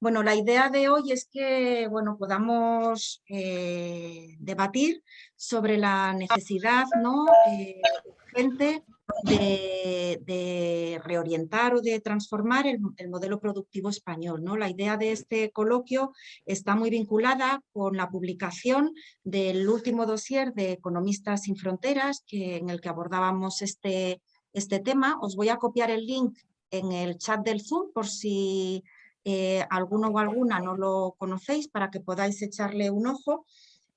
Bueno, la idea de hoy es que bueno, podamos eh, debatir sobre la necesidad ¿no? Eh, urgente de, reorientar o de transformar el, modelo productivo español. ¿no? La idea de este coloquio está muy vinculada con la publicación del último dossier de Economistas sin Fronteras que, en el que abordábamos este, este tema. Os voy a copiar el link en el chat del Zoom por si eh, alguno o alguna no lo conocéis para que podáis echarle un ojo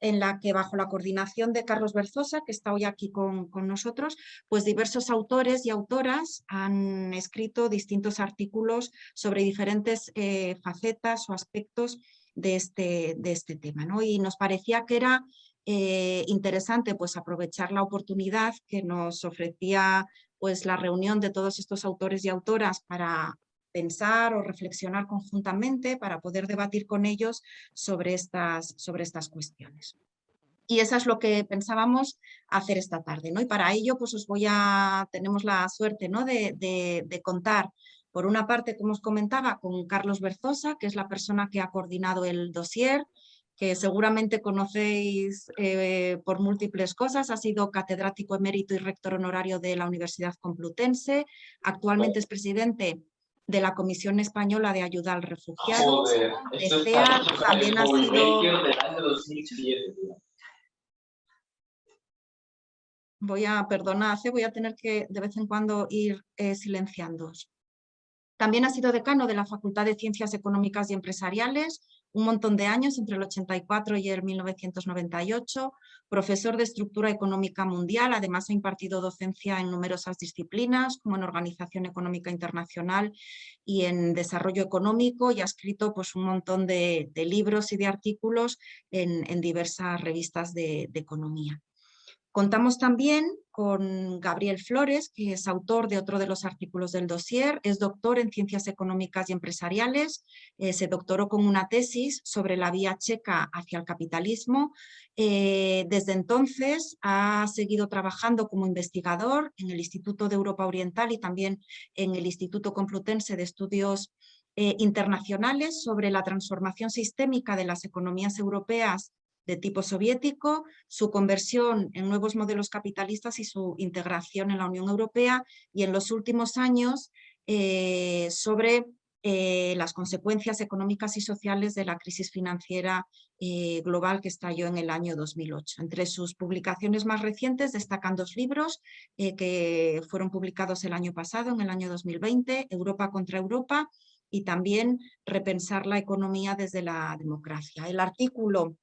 en la que bajo la coordinación de Carlos Berzosa, que está hoy aquí con, nosotros, pues diversos autores y autoras han escrito distintos artículos sobre diferentes eh, facetas o aspectos de este, de este tema. ¿no? Y nos parecía que era eh, interesante pues, aprovechar la oportunidad que nos ofrecía pues, la reunión de todos estos autores y autoras para pensar o reflexionar conjuntamente para poder debatir con ellos sobre estas, sobre estas cuestiones. Y eso es lo que pensábamos hacer esta tarde. ¿no? Y para ello pues os voy a, tenemos la suerte ¿no? de, de, contar por una parte, como os comentaba, con Carlos Berzosa, que es la persona que ha coordinado el dossier, que seguramente conocéis eh, por múltiples cosas, ha sido catedrático emérito y rector honorario de la Universidad Complutense, actualmente es presidente de la Comisión Española de Ayuda al Refugiado. también ha sido... Voy a, perdonar, voy a tener que de vez en cuando ir eh, silenciando. También ha sido decano de la Facultad de Ciencias Económicas y Empresariales, un montón de años, entre el 84 y el 1998, profesor de estructura económica mundial, además ha impartido docencia en numerosas disciplinas, como en organización económica internacional y en desarrollo económico, y ha escrito pues, un montón de, libros y de artículos en, diversas revistas de economía. Contamos también con Gabriel Flores, que es autor de otro de los artículos del dossier, es doctor en Ciencias Económicas y Empresariales, eh, se doctoró con una tesis sobre la vía checa hacia el capitalismo. Eh, desde entonces ha seguido trabajando como investigador en el Instituto de Europa Oriental y también en el Instituto Complutense de Estudios eh, Internacionales sobre la transformación sistémica de las economías europeas de tipo soviético, su conversión en nuevos modelos capitalistas y su integración en la Unión Europea y en los últimos años eh, sobre eh, las consecuencias económicas y sociales de la crisis financiera eh, global que estalló en el año 2008. Entre sus publicaciones más recientes destacan dos libros que fueron publicados el año pasado, en el año 2020, Europa contra Europa y también Repensar la economía desde la democracia. El artículo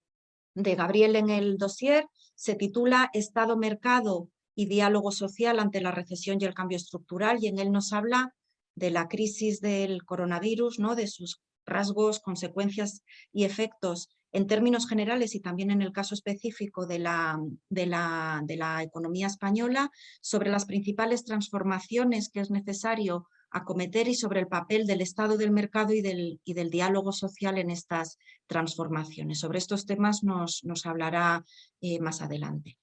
de Gabriel en el dossier se titula Estado, Mercado y Diálogo Social ante la recesión y el cambio estructural y en él nos habla de la crisis del coronavirus, ¿no? de sus rasgos, consecuencias y efectos en términos generales y también en el caso específico de la, de la, de la economía española, sobre las principales transformaciones que es necesario acometer y sobre el papel del Estado del mercado y del, y del diálogo social en estas transformaciones. Sobre estos temas nos, nos hablará eh, más adelante.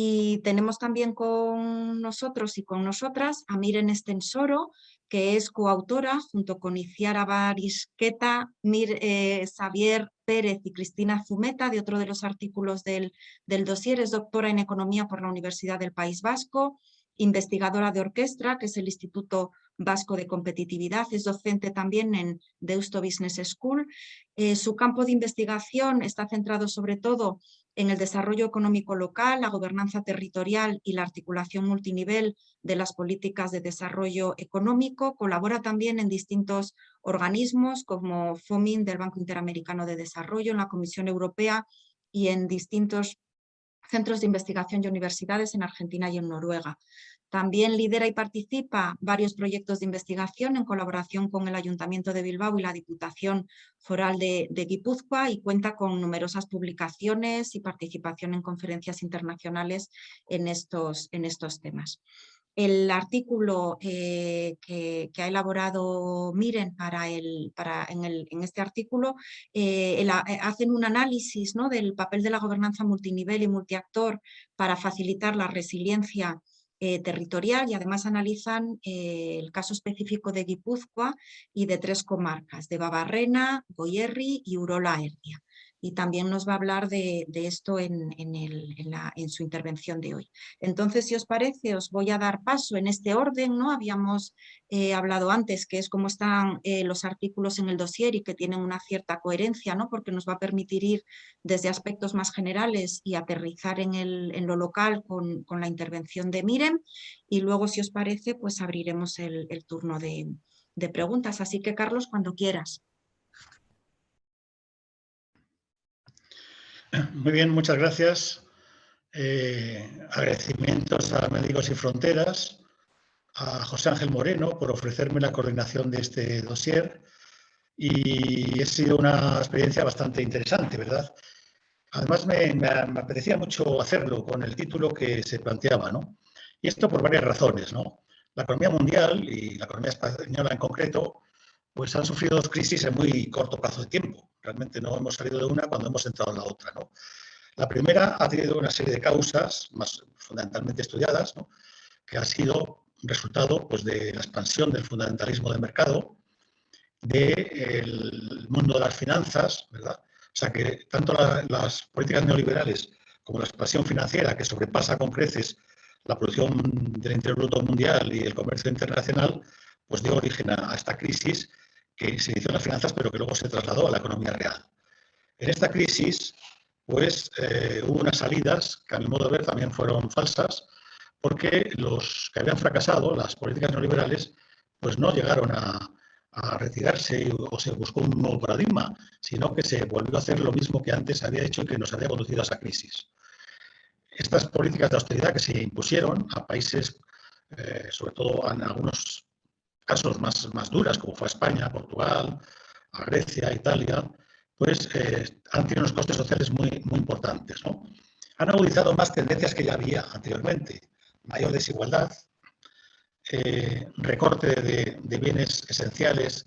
Y tenemos también con nosotros y con nosotras a Miren Estensoro, que es coautora junto con Iciara Barisqueta, Mir, eh, Xavier Pérez y Cristina Zumeta de otro de los artículos del, del dossier. Es doctora en Economía por la Universidad del País Vasco, investigadora de orquestra, que es el Instituto Vasco de Competitividad, es docente también en Deusto Business School. Eh, su campo de investigación está centrado sobre todo en el desarrollo económico local, la gobernanza territorial y la articulación multinivel de las políticas de desarrollo económico. Colabora también en distintos organismos como FOMIN del Banco Interamericano de Desarrollo, en la Comisión Europea y en distintos centros de investigación y universidades en Argentina y en Noruega. También lidera y participa varios proyectos de investigación en colaboración con el Ayuntamiento de Bilbao y la Diputación Foral de, Guipúzcoa y cuenta con numerosas publicaciones y participación en conferencias internacionales en estos, en estos temas. El artículo eh, que, ha elaborado Miren para el, para en, el, en este artículo eh, eh, hacen un análisis ¿no? del papel de la gobernanza multinivel y multiactor para facilitar la resiliencia territorial y además analizan el caso específico de Guipúzcoa y de tres comarcas, de Babarrena, Goyerri y Urola Erdia y también nos va a hablar de, esto en, su intervención de hoy. Entonces, si os parece, os voy a dar paso en este orden, ¿no? Habíamos eh, hablado antes, que es cómo están eh, los artículos en el dossier y que tienen una cierta coherencia, ¿no? Porque nos va a permitir ir desde aspectos más generales y aterrizar en, lo local con, la intervención de Mirem y luego, si os parece, pues abriremos el, turno de preguntas. Así que, Carlos, cuando quieras. Muy bien, muchas gracias. Eh, agradecimientos a Médicos Sin Fronteras, a José Ángel Moreno por ofrecerme la coordinación de este dossier y ha sido una experiencia bastante interesante, ¿verdad? Además me, apetecía mucho hacerlo con el título que se planteaba, ¿no? Y esto por varias razones, ¿no? La economía mundial y la economía española en concreto pues han sufrido dos crisis en muy corto plazo de tiempo. Realmente no hemos salido de una cuando hemos entrado en la otra. ¿no? La primera ha tenido una serie de causas más fundamentalmente estudiadas, ¿no? que ha sido resultado pues, de la expansión del fundamentalismo del mercado, del mundo de las finanzas, ¿verdad? O sea que tanto las políticas neoliberales como la expansión financiera que sobrepasa con creces la producción del interior bruto mundial y el comercio internacional, pues dio origen a esta crisis que se inició en las finanzas, pero que luego se trasladó a la economía real. En esta crisis, pues eh, hubo unas salidas que a mi modo de ver también fueron falsas, porque los que habían fracasado, las políticas neoliberales, pues no llegaron a, retirarse o se buscó un nuevo paradigma, sino que se volvió a hacer lo mismo que antes había hecho y que nos había conducido a esa crisis. Estas políticas de austeridad que se impusieron a países, eh, sobre todo en algunos casos más, más duras, como fue a España, Portugal, a Grecia, Italia, pues eh, han tenido unos costes sociales muy, muy importantes. ¿no? Han agudizado más tendencias que ya había anteriormente. Mayor desigualdad, eh, recorte de, de, bienes esenciales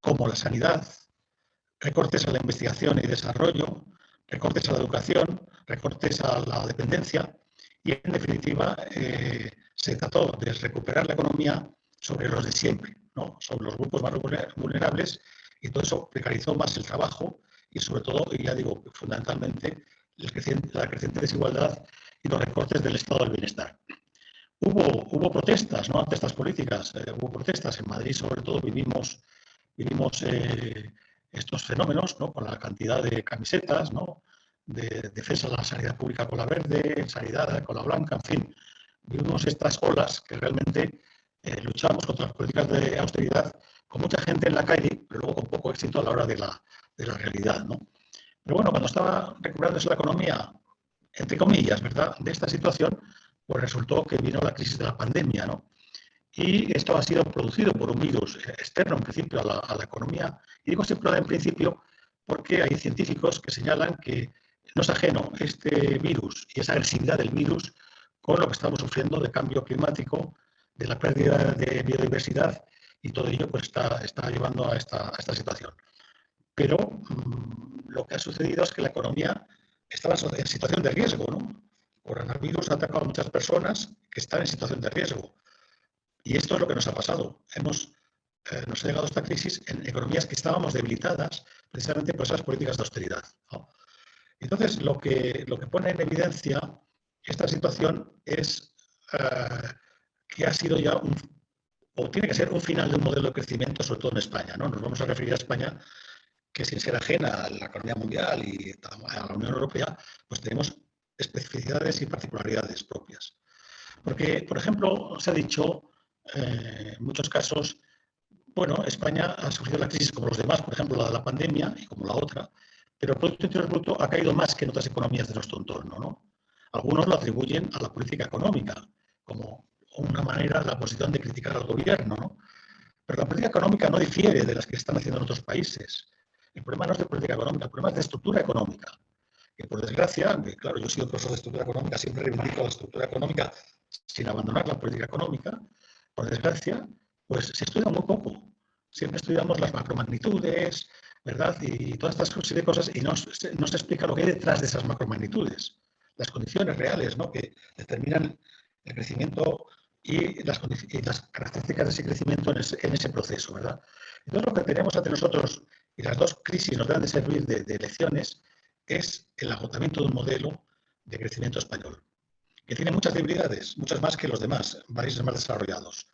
como la sanidad, recortes a la investigación y desarrollo, recortes a la educación, recortes a la dependencia y, en definitiva, eh, se trató de recuperar la economía sobre los de siempre, ¿no? sobre los grupos más vulnerables y todo eso precarizó más el trabajo y sobre todo, y ya digo, fundamentalmente, la creciente desigualdad y los recortes del estado del bienestar. Hubo, hubo protestas ¿no? ante estas políticas, eh, hubo protestas en Madrid, sobre todo vivimos, vivimos eh, estos fenómenos ¿no? con la cantidad de camisetas, ¿no? de defensa de la sanidad pública con la verde, sanidad con la blanca, en fin, vivimos estas olas que realmente eh, luchamos contra las políticas de austeridad con mucha gente en la calle, pero luego con poco éxito a la hora de la, de la realidad. ¿no? Pero bueno, cuando estaba recuperándose la economía, entre comillas, ¿verdad?, de esta situación, pues resultó que vino la crisis de la pandemia, ¿no? Y esto ha sido producido por un virus externo, en principio, a la, a la economía. Y digo siempre en principio porque hay científicos que señalan que no es ajeno este virus y esa agresividad del virus con lo que estamos sufriendo de cambio climático, de la pérdida de biodiversidad y todo ello pues, está, está llevando a esta, esta situación. Pero mm, lo que ha sucedido es que la economía estaba en situación de riesgo. ¿no? Coronavirus ha atacado a muchas personas que están en situación de riesgo. Y esto es lo que nos ha pasado. Hemos, eh, nos ha llegado esta crisis en economías que estábamos debilitadas precisamente por esas políticas de austeridad. Entonces, lo que, lo que pone en evidencia esta situación es eh, que ha sido ya un, o tiene que ser un final de un modelo de crecimiento, sobre todo en España. ¿no? Nos vamos a referir a España, que sin ser ajena a la economía mundial y a la Unión Europea, pues tenemos especificidades y particularidades propias. Porque, por ejemplo, se ha dicho eh, en muchos casos, bueno, España ha sufrido la crisis como los demás, por ejemplo, la de la pandemia y como la otra, pero el Producto Interior Bruto ha caído más que en otras economías de nuestro entorno. ¿no? Algunos lo atribuyen a la política económica, como una manera la posición de criticar al gobierno, ¿no? Pero la política económica no difiere de las que están haciendo en otros países. El problema no es de política económica, el problema es de estructura económica. Que por desgracia, claro, yo he sido profesor de estructura económica, siempre reivindico la estructura económica sin abandonar la política económica. Por desgracia, pues se estudia muy poco. Siempre estudiamos las macromagnitudes, ¿verdad? Y todas estas de cosas y no, no se explica lo que hay detrás de esas macromagnitudes. Las condiciones reales, ¿no? Que determinan el crecimiento y las, características de ese crecimiento en ese, proceso, ¿verdad? Entonces, lo que tenemos ante nosotros, y las dos crisis nos deben de servir de, de lecciones, es el agotamiento de un modelo de crecimiento español, que tiene muchas debilidades, muchas más que los demás países más desarrollados.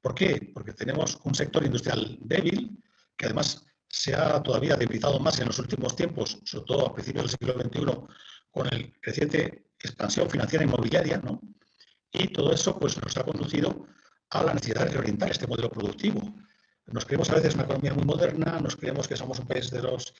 ¿Por qué? Porque tenemos un sector industrial débil, que además se ha todavía debilitado más en los últimos tiempos, sobre todo a principios del siglo XXI, con el creciente expansión financiera inmobiliaria, ¿no? Y todo eso pues, nos ha conducido a la necesidad de reorientar este modelo productivo. Nos creemos a veces una economía muy moderna, nos creemos que somos un país de los,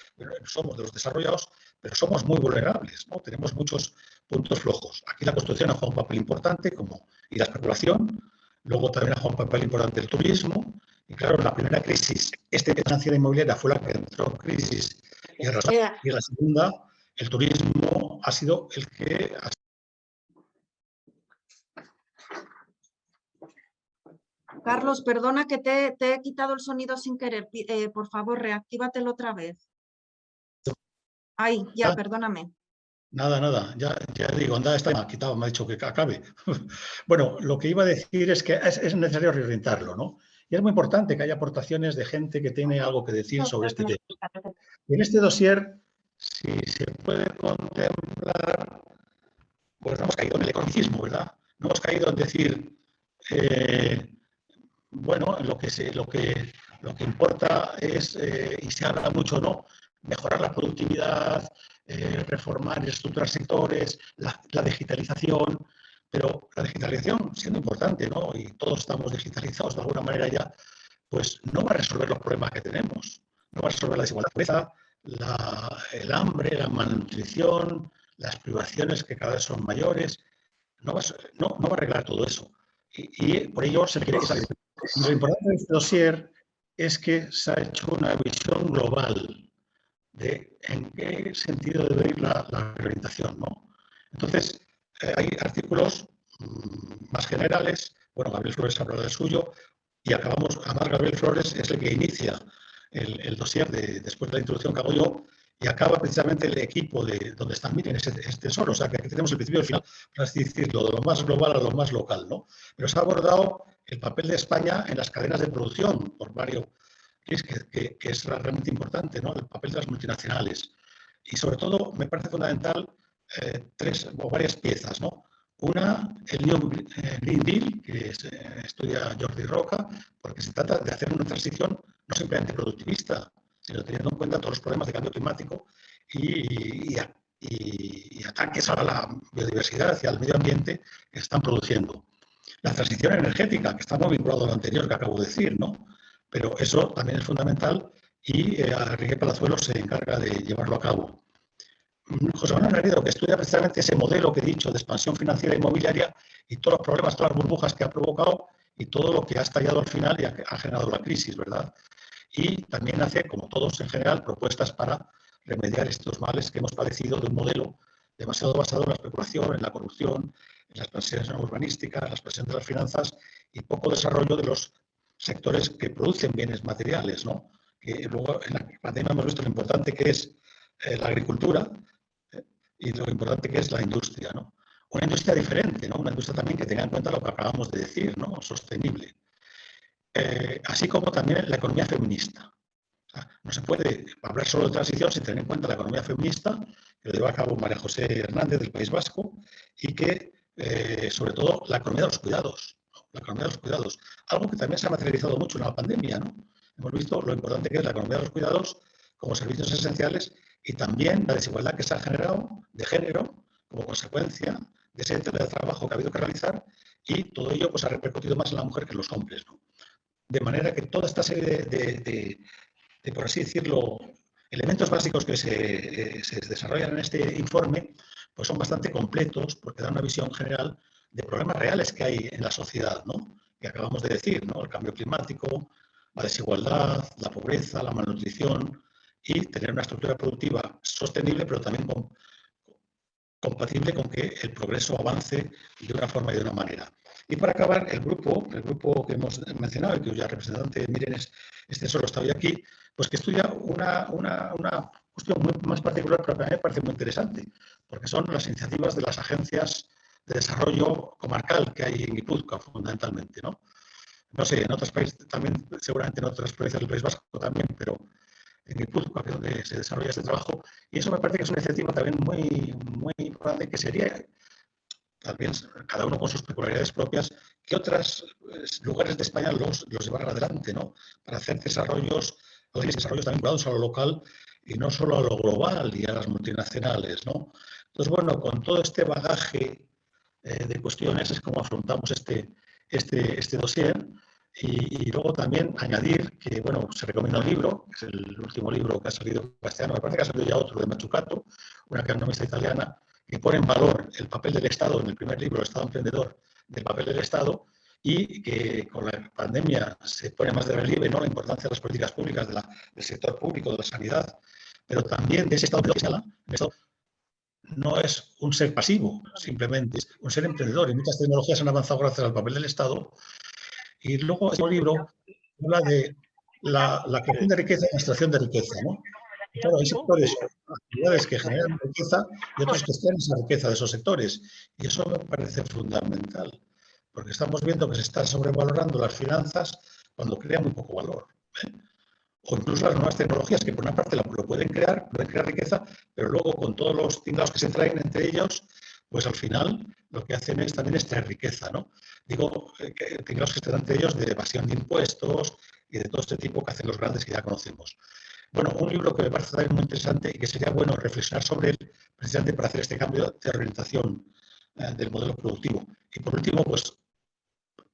somos de los desarrollados, pero somos muy vulnerables, ¿no? tenemos muchos puntos flojos. Aquí la construcción ha jugado un papel importante, como y la especulación, luego también ha jugado un papel importante el turismo, y claro, la primera crisis, este financiera inmobiliaria fue la que entró en crisis, y en la segunda, el turismo ha sido el que ha Carlos, perdona que te, he quitado el sonido sin querer. Eh, por favor, reactívatelo otra vez. Ay, ya, perdóname. Nada, nada, ya, ya digo, anda, está quitado, me ha dicho que acabe. bueno, lo que iba a decir es que es, necesario reorientarlo, ¿no? Y es muy importante que haya aportaciones de gente que tiene algo que decir sobre este tema. en este dossier, si se puede contemplar, pues no hemos caído en el economicismo, ¿verdad? No hemos caído en decir, eh, bueno, lo que, se, lo que, lo que importa es, eh, y se habla mucho, ¿no? Mejorar la productividad, eh, reformar y estructurar sectores, la, digitalización, pero la digitalización, siendo importante, ¿no? Y todos estamos digitalizados de alguna manera ya, pues no va a resolver los problemas que tenemos. No va a resolver la desigualdad, la, el hambre, la malnutrición, las privaciones que cada vez son mayores. No va, no, no va a arreglar todo eso. Y, por ello se requiere que lo importante de este dossier es que se ha hecho una visión global de en qué sentido debe ir la, la. ¿no? Entonces, eh, hay artículos mm, más generales, bueno, Gabriel Flores hablado del suyo, y acabamos, además Gabriel Flores es el que inicia el, el dossier de, después de la introducción que hago yo, y acaba precisamente el equipo de donde están, miren, ese, este tesoro, o sea que aquí tenemos el principio y el final, para así decirlo, de lo más global a lo más local, ¿no? Pero se ha abordado el papel de España en las cadenas de producción por varios, que, que, que es realmente importante, ¿no? El papel de las multinacionales. Y sobre todo me parece fundamental eh, tres o varias piezas, ¿no? Una, el New Green Deal, que eh, estudia Jordi Roca, porque se trata de hacer una transición no simplemente productivista, sino teniendo en cuenta todos los problemas de cambio climático y, ataques a la biodiversidad y al medio ambiente que se están produciendo. La transición energética, que está muy vinculado a lo anterior que acabo de decir, ¿no? Pero eso también es fundamental y eh, Enrique Palazuelo se encarga de llevarlo a cabo. Mm, José Manuel Garrido, que estudia precisamente ese modelo que he dicho de expansión financiera inmobiliaria y todos los problemas, todas las burbujas que ha provocado y todo lo que ha estallado al final y ha generado la crisis, ¿verdad? y también hace, como todos en general, propuestas para remediar estos males que hemos padecido de un modelo demasiado basado en la especulación, en la corrupción, las expansiones urbanísticas, en la expansión de las finanzas y poco desarrollo de los sectores que producen bienes materiales. ¿no? Que luego en la pandemia hemos visto lo importante que es eh, la agricultura eh, y lo importante que es la industria. ¿no? Una industria diferente, ¿no? una industria también que tenga en cuenta lo que acabamos de decir, ¿no? sostenible. Eh, así como también la economía feminista. no se puede hablar solo de transición sin tener en cuenta la economía feminista, que lo lleva a cabo María José Hernández del País Vasco, y que, eh, sobre todo, la economía de los cuidados. La economía de los cuidados. Algo que también se ha materializado mucho en la pandemia. ¿no? Hemos visto lo importante que es la economía de los cuidados como servicios esenciales y también la desigualdad que se ha generado de género como consecuencia de ese trabajo que ha habido que realizar y todo ello pues, ha repercutido más en la mujer que en los hombres. ¿no? de manera que toda esta serie de, por así decirlo, elementos básicos que se, desarrollan en este informe, pues son bastante completos porque dan una visión general de problemas reales que hay en la sociedad, ¿no? que acabamos de decir, ¿no? el cambio climático, la desigualdad, la pobreza, la malnutrición y tener una estructura productiva sostenible, pero también compatible con que el progreso avance de una forma y de una manera. Y para acabar, el grupo, el grupo que hemos mencionado y cuya representante Miren este solo está hoy aquí, pues que estudia una, una cuestión muy más particular, pero que a mí me parece muy interesante, porque son las iniciativas de las agencias desarrollo comarcal que hay en Guipúzcoa, fundamentalmente, ¿no? No sé, en otros países también, seguramente en otras provincias del País Vasco también, pero en Guipúzcoa, que es donde se desarrolla este trabajo, y eso me parece que es una iniciativa también muy, muy importante que sería también cada uno con sus peculiaridades propias, que otros pues, lugares de España los, los llevaran adelante, ¿no? Para hacer desarrollos, desarrollos también vinculados a lo local y no solo a lo global y a las multinacionales, ¿no? Entonces, bueno, con todo este bagaje eh, de cuestiones es como afrontamos este, este, este dossier y, luego también añadir que, bueno, se recomienda un libro, que es el último libro que ha salido castellano, me parece que ha salido ya otro de Machucato, una economista italiana, que pone en valor el papel del Estado, en el primer libro, el Estado emprendedor, del papel del Estado, y que con la pandemia se pone más de relieve ¿no? la importancia de las políticas públicas, de la, del sector público, de la sanidad, pero también de ese Estado que no es un ser pasivo, simplemente es un ser emprendedor. Y muchas tecnologías han avanzado gracias al papel del Estado. Y luego, este libro habla de la, la creación de riqueza y la extracción de riqueza. ¿no? Claro, hay sectores, actividades que generan riqueza y otros que extraen esa riqueza de esos sectores. Y eso me parece fundamental, porque estamos viendo que se están sobrevalorando las finanzas cuando crean muy poco valor. ¿eh? O incluso las nuevas tecnologías, que por una parte lo pueden crear, pueden crear riqueza, pero luego con todos los tingados que se traen entre ellos, pues al final lo que hacen es también extraer riqueza, ¿no? Digo, eh, que que se traen entre ellos de evasión de impuestos y de todo este tipo que hacen los grandes que ya conocemos. Bueno, un libro que me parece también muy interesante y que sería bueno reflexionar sobre él precisamente para hacer este cambio de orientación eh, del modelo productivo. Y por último, pues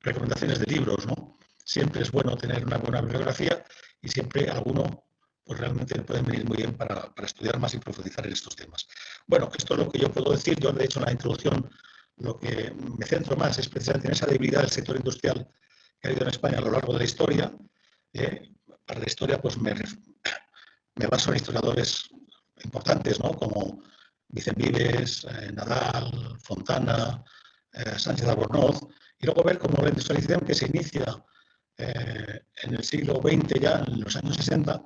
recomendaciones de libros, ¿no? Siempre es bueno tener una buena bibliografía y siempre alguno pues realmente puede venir muy bien para, para, estudiar más y profundizar en estos temas. Bueno, esto es lo que yo puedo decir. Yo, de hecho, en la introducción lo que me centro más es precisamente en esa debilidad del sector industrial que ha habido en España a lo largo de la historia. Eh, para la historia, pues me, me baso en historiadores importantes, ¿no? como Vicente Vives, eh, Nadal, Fontana, eh, Sánchez Albornoz, y luego ver cómo la industrialización que se inicia eh, en el siglo XX, ya en los años 60,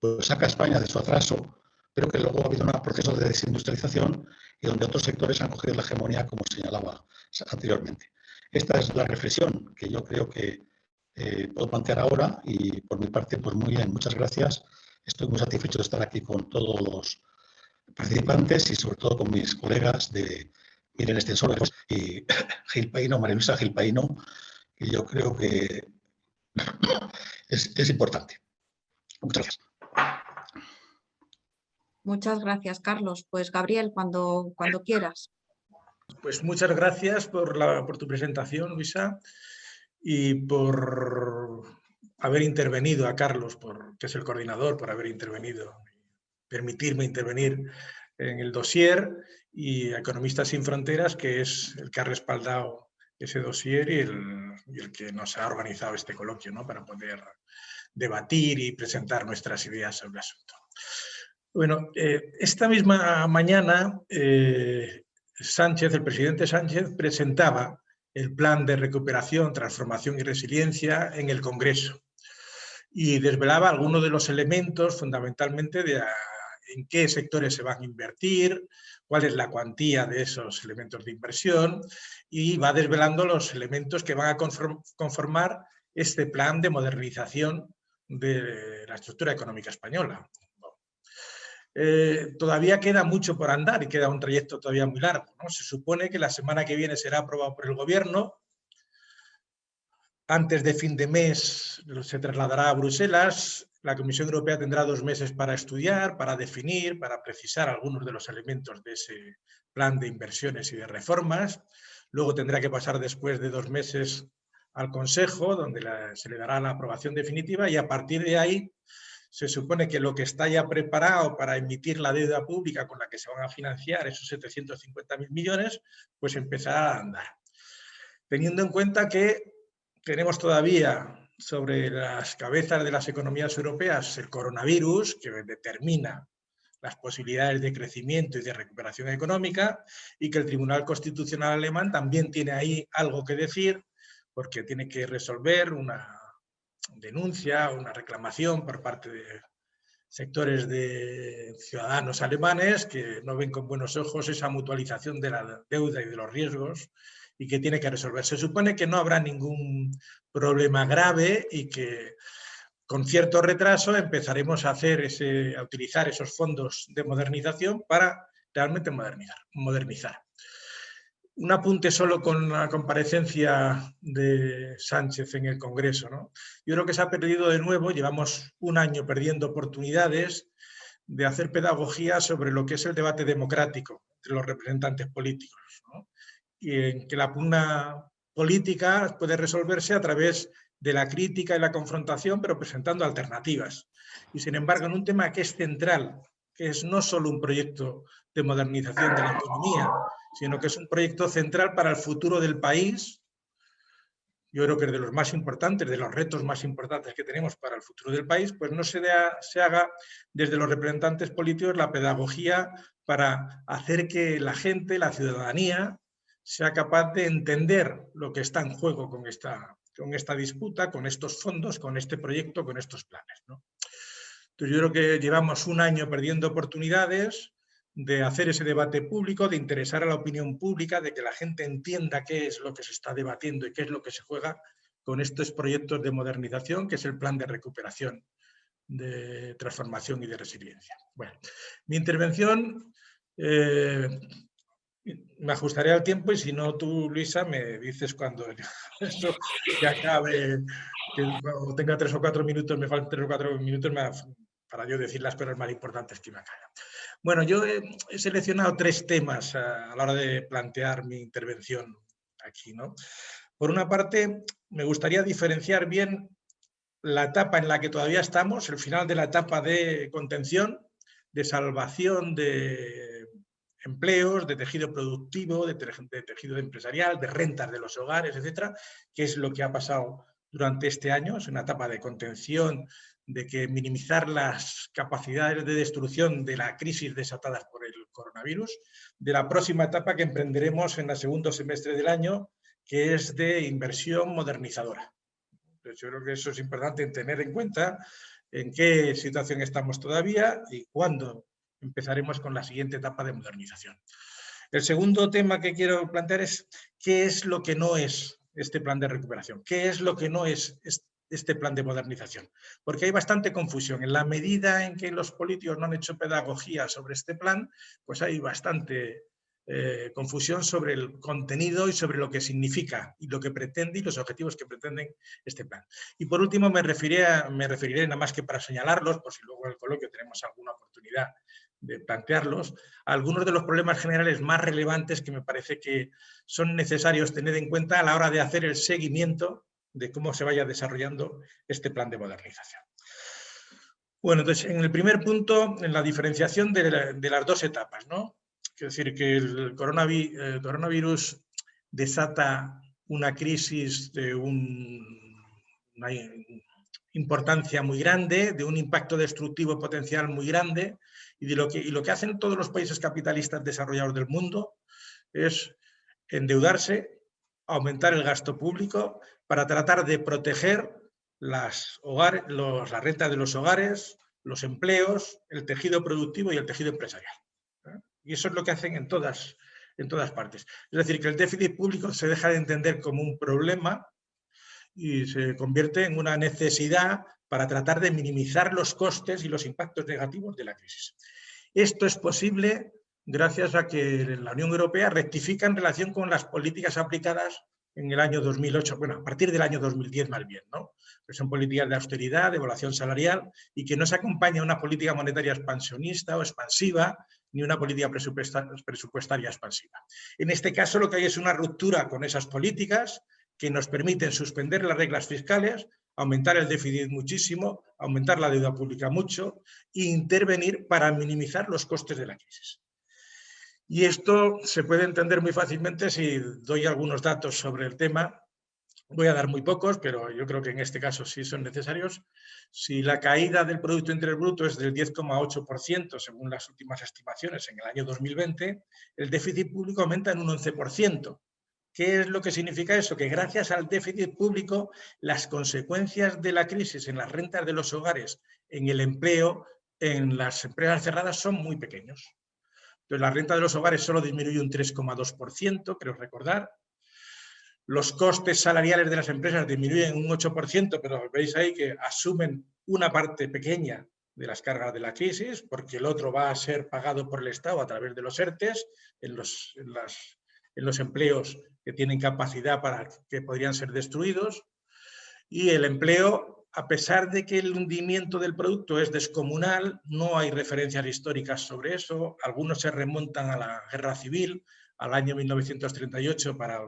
pues saca a España de su atraso, pero que luego ha habido un proceso de desindustrialización y donde otros sectores han cogido la hegemonía, como señalaba anteriormente. Esta es la reflexión que yo creo que puedo plantear ahora y por mi parte, pues muy bien, muchas gracias Estoy muy satisfecho de estar aquí con todos los participantes y sobre todo con mis colegas de Miren Extensores y Gil Paino, María Luisa Gil Paino, que yo creo que es, importante. Muchas gracias. Muchas gracias, Carlos. Pues Gabriel, cuando, cuando quieras. Pues muchas gracias por, la, por tu presentación, Luisa, y por haber intervenido, a Carlos, por, que es el coordinador, por haber intervenido, permitirme intervenir en el dossier, y Economistas Sin Fronteras, que es el que ha respaldado ese dossier y el, que nos ha organizado este coloquio ¿no? para poder debatir y presentar nuestras ideas sobre el asunto. Bueno, eh, esta misma mañana eh, Sánchez, el presidente Sánchez, presentaba el plan de recuperación, transformación y resiliencia en el Congreso y desvelaba algunos de los elementos fundamentalmente de en qué sectores se van a invertir, cuál es la cuantía de esos elementos de inversión y va desvelando los elementos que van a conformar este plan de modernización de la estructura económica española. Eh, todavía queda mucho por andar y queda un trayecto todavía muy largo. Se supone que la semana que viene será aprobado por el Gobierno antes de fin de mes se trasladará a Bruselas. La Comisión Europea tendrá dos meses para estudiar, para definir, para precisar algunos de los elementos de ese plan de inversiones y de reformas. Luego tendrá que pasar después de dos meses al Consejo, donde se le dará la aprobación definitiva y a partir de ahí se supone que lo que está ya preparado para emitir la deuda pública con la que se van a financiar esos 750.000 millones, pues empezará a andar. Teniendo en cuenta que tenemos todavía sobre las cabezas de las economías europeas el coronavirus, que determina las posibilidades de crecimiento y de recuperación económica, y que el Tribunal Constitucional alemán también tiene ahí algo que decir, porque tiene que resolver una denuncia, una reclamación por parte sectores de ciudadanos alemanes que no ven con buenos ojos esa mutualización de la deuda y de los riesgos y que tiene que resolver. Se supone que no habrá ningún problema grave y que con cierto retraso empezaremos a, hacer ese, a utilizar esos fondos de modernización para realmente modernizar. Un apunte solo con la comparecencia de Sánchez en el Congreso. ¿no? Yo creo que se ha perdido de nuevo, llevamos un año perdiendo oportunidades de hacer pedagogía sobre lo que es el debate democrático entre los representantes políticos. En que la pugna política puede resolverse a través de la crítica y la confrontación, pero presentando alternativas. Y sin embargo, en un tema que es central, que es no solo un proyecto de modernización de la economía, sino que es un proyecto central para el futuro del país. Yo creo que es de los más importantes, de los retos más importantes que tenemos para el futuro del país, pues no se, se haga desde los representantes políticos la pedagogía para hacer que la gente, la ciudadanía, sea capaz de entender lo que está en juego con esta, con esta disputa, con estos fondos, con este proyecto, con estos planes. Entonces yo creo que llevamos un año perdiendo oportunidades, de hacer ese debate público, de interesar a la opinión pública, de que la gente entienda qué es lo que se está debatiendo y qué es lo que se juega con estos proyectos de modernización, que es el plan de recuperación, de transformación y de resiliencia. Bueno, mi intervención eh, me ajustaré al tiempo y si no tú, Luisa, me dices cuando esto ya acabe, tenga tres o cuatro minutos, me faltan tres o cuatro minutos para yo decir las cosas más importantes que me acaban. Bueno, yo he, seleccionado tres temas a, la hora de plantear mi intervención aquí. ¿no? Por una parte, me gustaría diferenciar bien la etapa en la que todavía estamos, el final de la etapa de contención, de salvación de empleos, de tejido productivo, de, tejido empresarial, de rentas de los hogares, etcétera, que es lo que ha pasado durante este año. Es una etapa de contención de que minimizar las capacidades de destrucción de la crisis desatadas por el coronavirus, de la próxima etapa que emprenderemos en el segundo semestre del año, que es de inversión modernizadora. yo creo que eso es importante tener en cuenta en qué situación estamos todavía y cuándo empezaremos con la siguiente etapa de modernización. El segundo tema que quiero plantear es qué es lo que no es este plan de recuperación, qué es lo que no es este plan de modernización. Porque hay bastante confusión. En la medida en que los políticos no han hecho pedagogía sobre este plan, pues hay bastante eh, confusión sobre el contenido y sobre lo que significa y lo que pretende y los objetivos que pretenden este plan. Y por último me referiré, me referiré nada más que para señalarlos, por si luego en el coloquio tenemos alguna oportunidad de plantearlos, algunos de los problemas generales más relevantes que me parece que son necesarios tener en cuenta a la hora de hacer el seguimiento de cómo se vaya desarrollando este plan de modernización. Bueno, entonces, en el primer punto, en la diferenciación de, las dos etapas, ¿no? Es decir, que el coronavirus, desata una crisis de una importancia muy grande, de un impacto destructivo potencial muy grande, y, lo que, y lo que hacen todos los países capitalistas desarrollados del mundo es endeudarse, aumentar el gasto público para tratar de proteger las, hogares, los, la renta de los hogares, los empleos, el tejido productivo y el tejido empresarial. ¿eh? Y eso es lo que hacen en todas, en todas partes. Es decir, que el déficit público se deja de entender como un problema y se convierte en una necesidad para tratar de minimizar los costes y los impactos negativos de la crisis. Esto es posible gracias a que la Unión Europea rectifica en relación con las políticas aplicadas en el año 2008, bueno, a partir del año 2010 más bien, ¿no? Que son políticas de austeridad, de evaluación salarial y que no se acompaña una política monetaria expansionista o expansiva ni una política presupuestaria expansiva. En este caso lo que hay es una ruptura con esas políticas que nos permiten suspender las reglas fiscales, aumentar el déficit muchísimo, aumentar la deuda pública mucho e intervenir para minimizar los costes de la crisis. Y esto se puede entender muy fácilmente si doy algunos datos sobre el tema. Voy a dar muy pocos, pero yo creo que en este caso sí son necesarios. Si la caída del Producto Interior Bruto es del 10,8% según las últimas estimaciones en el año 2020, el déficit público aumenta en un 11%. ¿Qué es lo que significa eso? Que gracias al déficit público, las consecuencias de la crisis en las rentas de los hogares, en el empleo, en las empresas cerradas son muy pequeños. Entonces, la renta de los hogares solo disminuye un 3,2%, creo recordar. Los costes salariales de las empresas disminuyen un 8%, pero veis ahí que asumen una parte pequeña de las cargas de la crisis, porque el otro va a ser pagado por el Estado a través de los ERTES, en los, en los empleos que tienen capacidad para que podrían ser destruidos, y el empleo, a pesar de que el hundimiento del producto es descomunal, no hay referencias históricas sobre eso, algunos se remontan a la guerra civil, al año 1938, para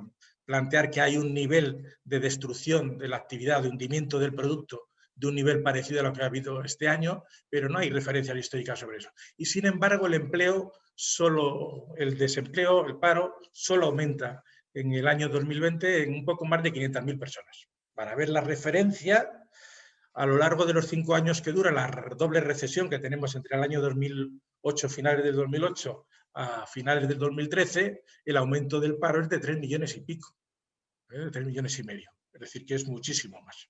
plantear que hay un nivel de destrucción de la actividad, de hundimiento del producto, de un nivel parecido a lo que ha habido este año, pero no hay referencias históricas sobre eso. Y sin embargo, el empleo solo, el desempleo, el paro, solo aumenta en el año 2020 en un poco más de 500.000 personas. Para ver la referencia, a lo largo de los cinco años que dura la doble recesión que tenemos entre el año 2008, finales del 2008, a finales del 2013, el aumento del paro es de 3 millones y pico, ¿eh? de 3 millones y medio. Es decir, que es muchísimo más.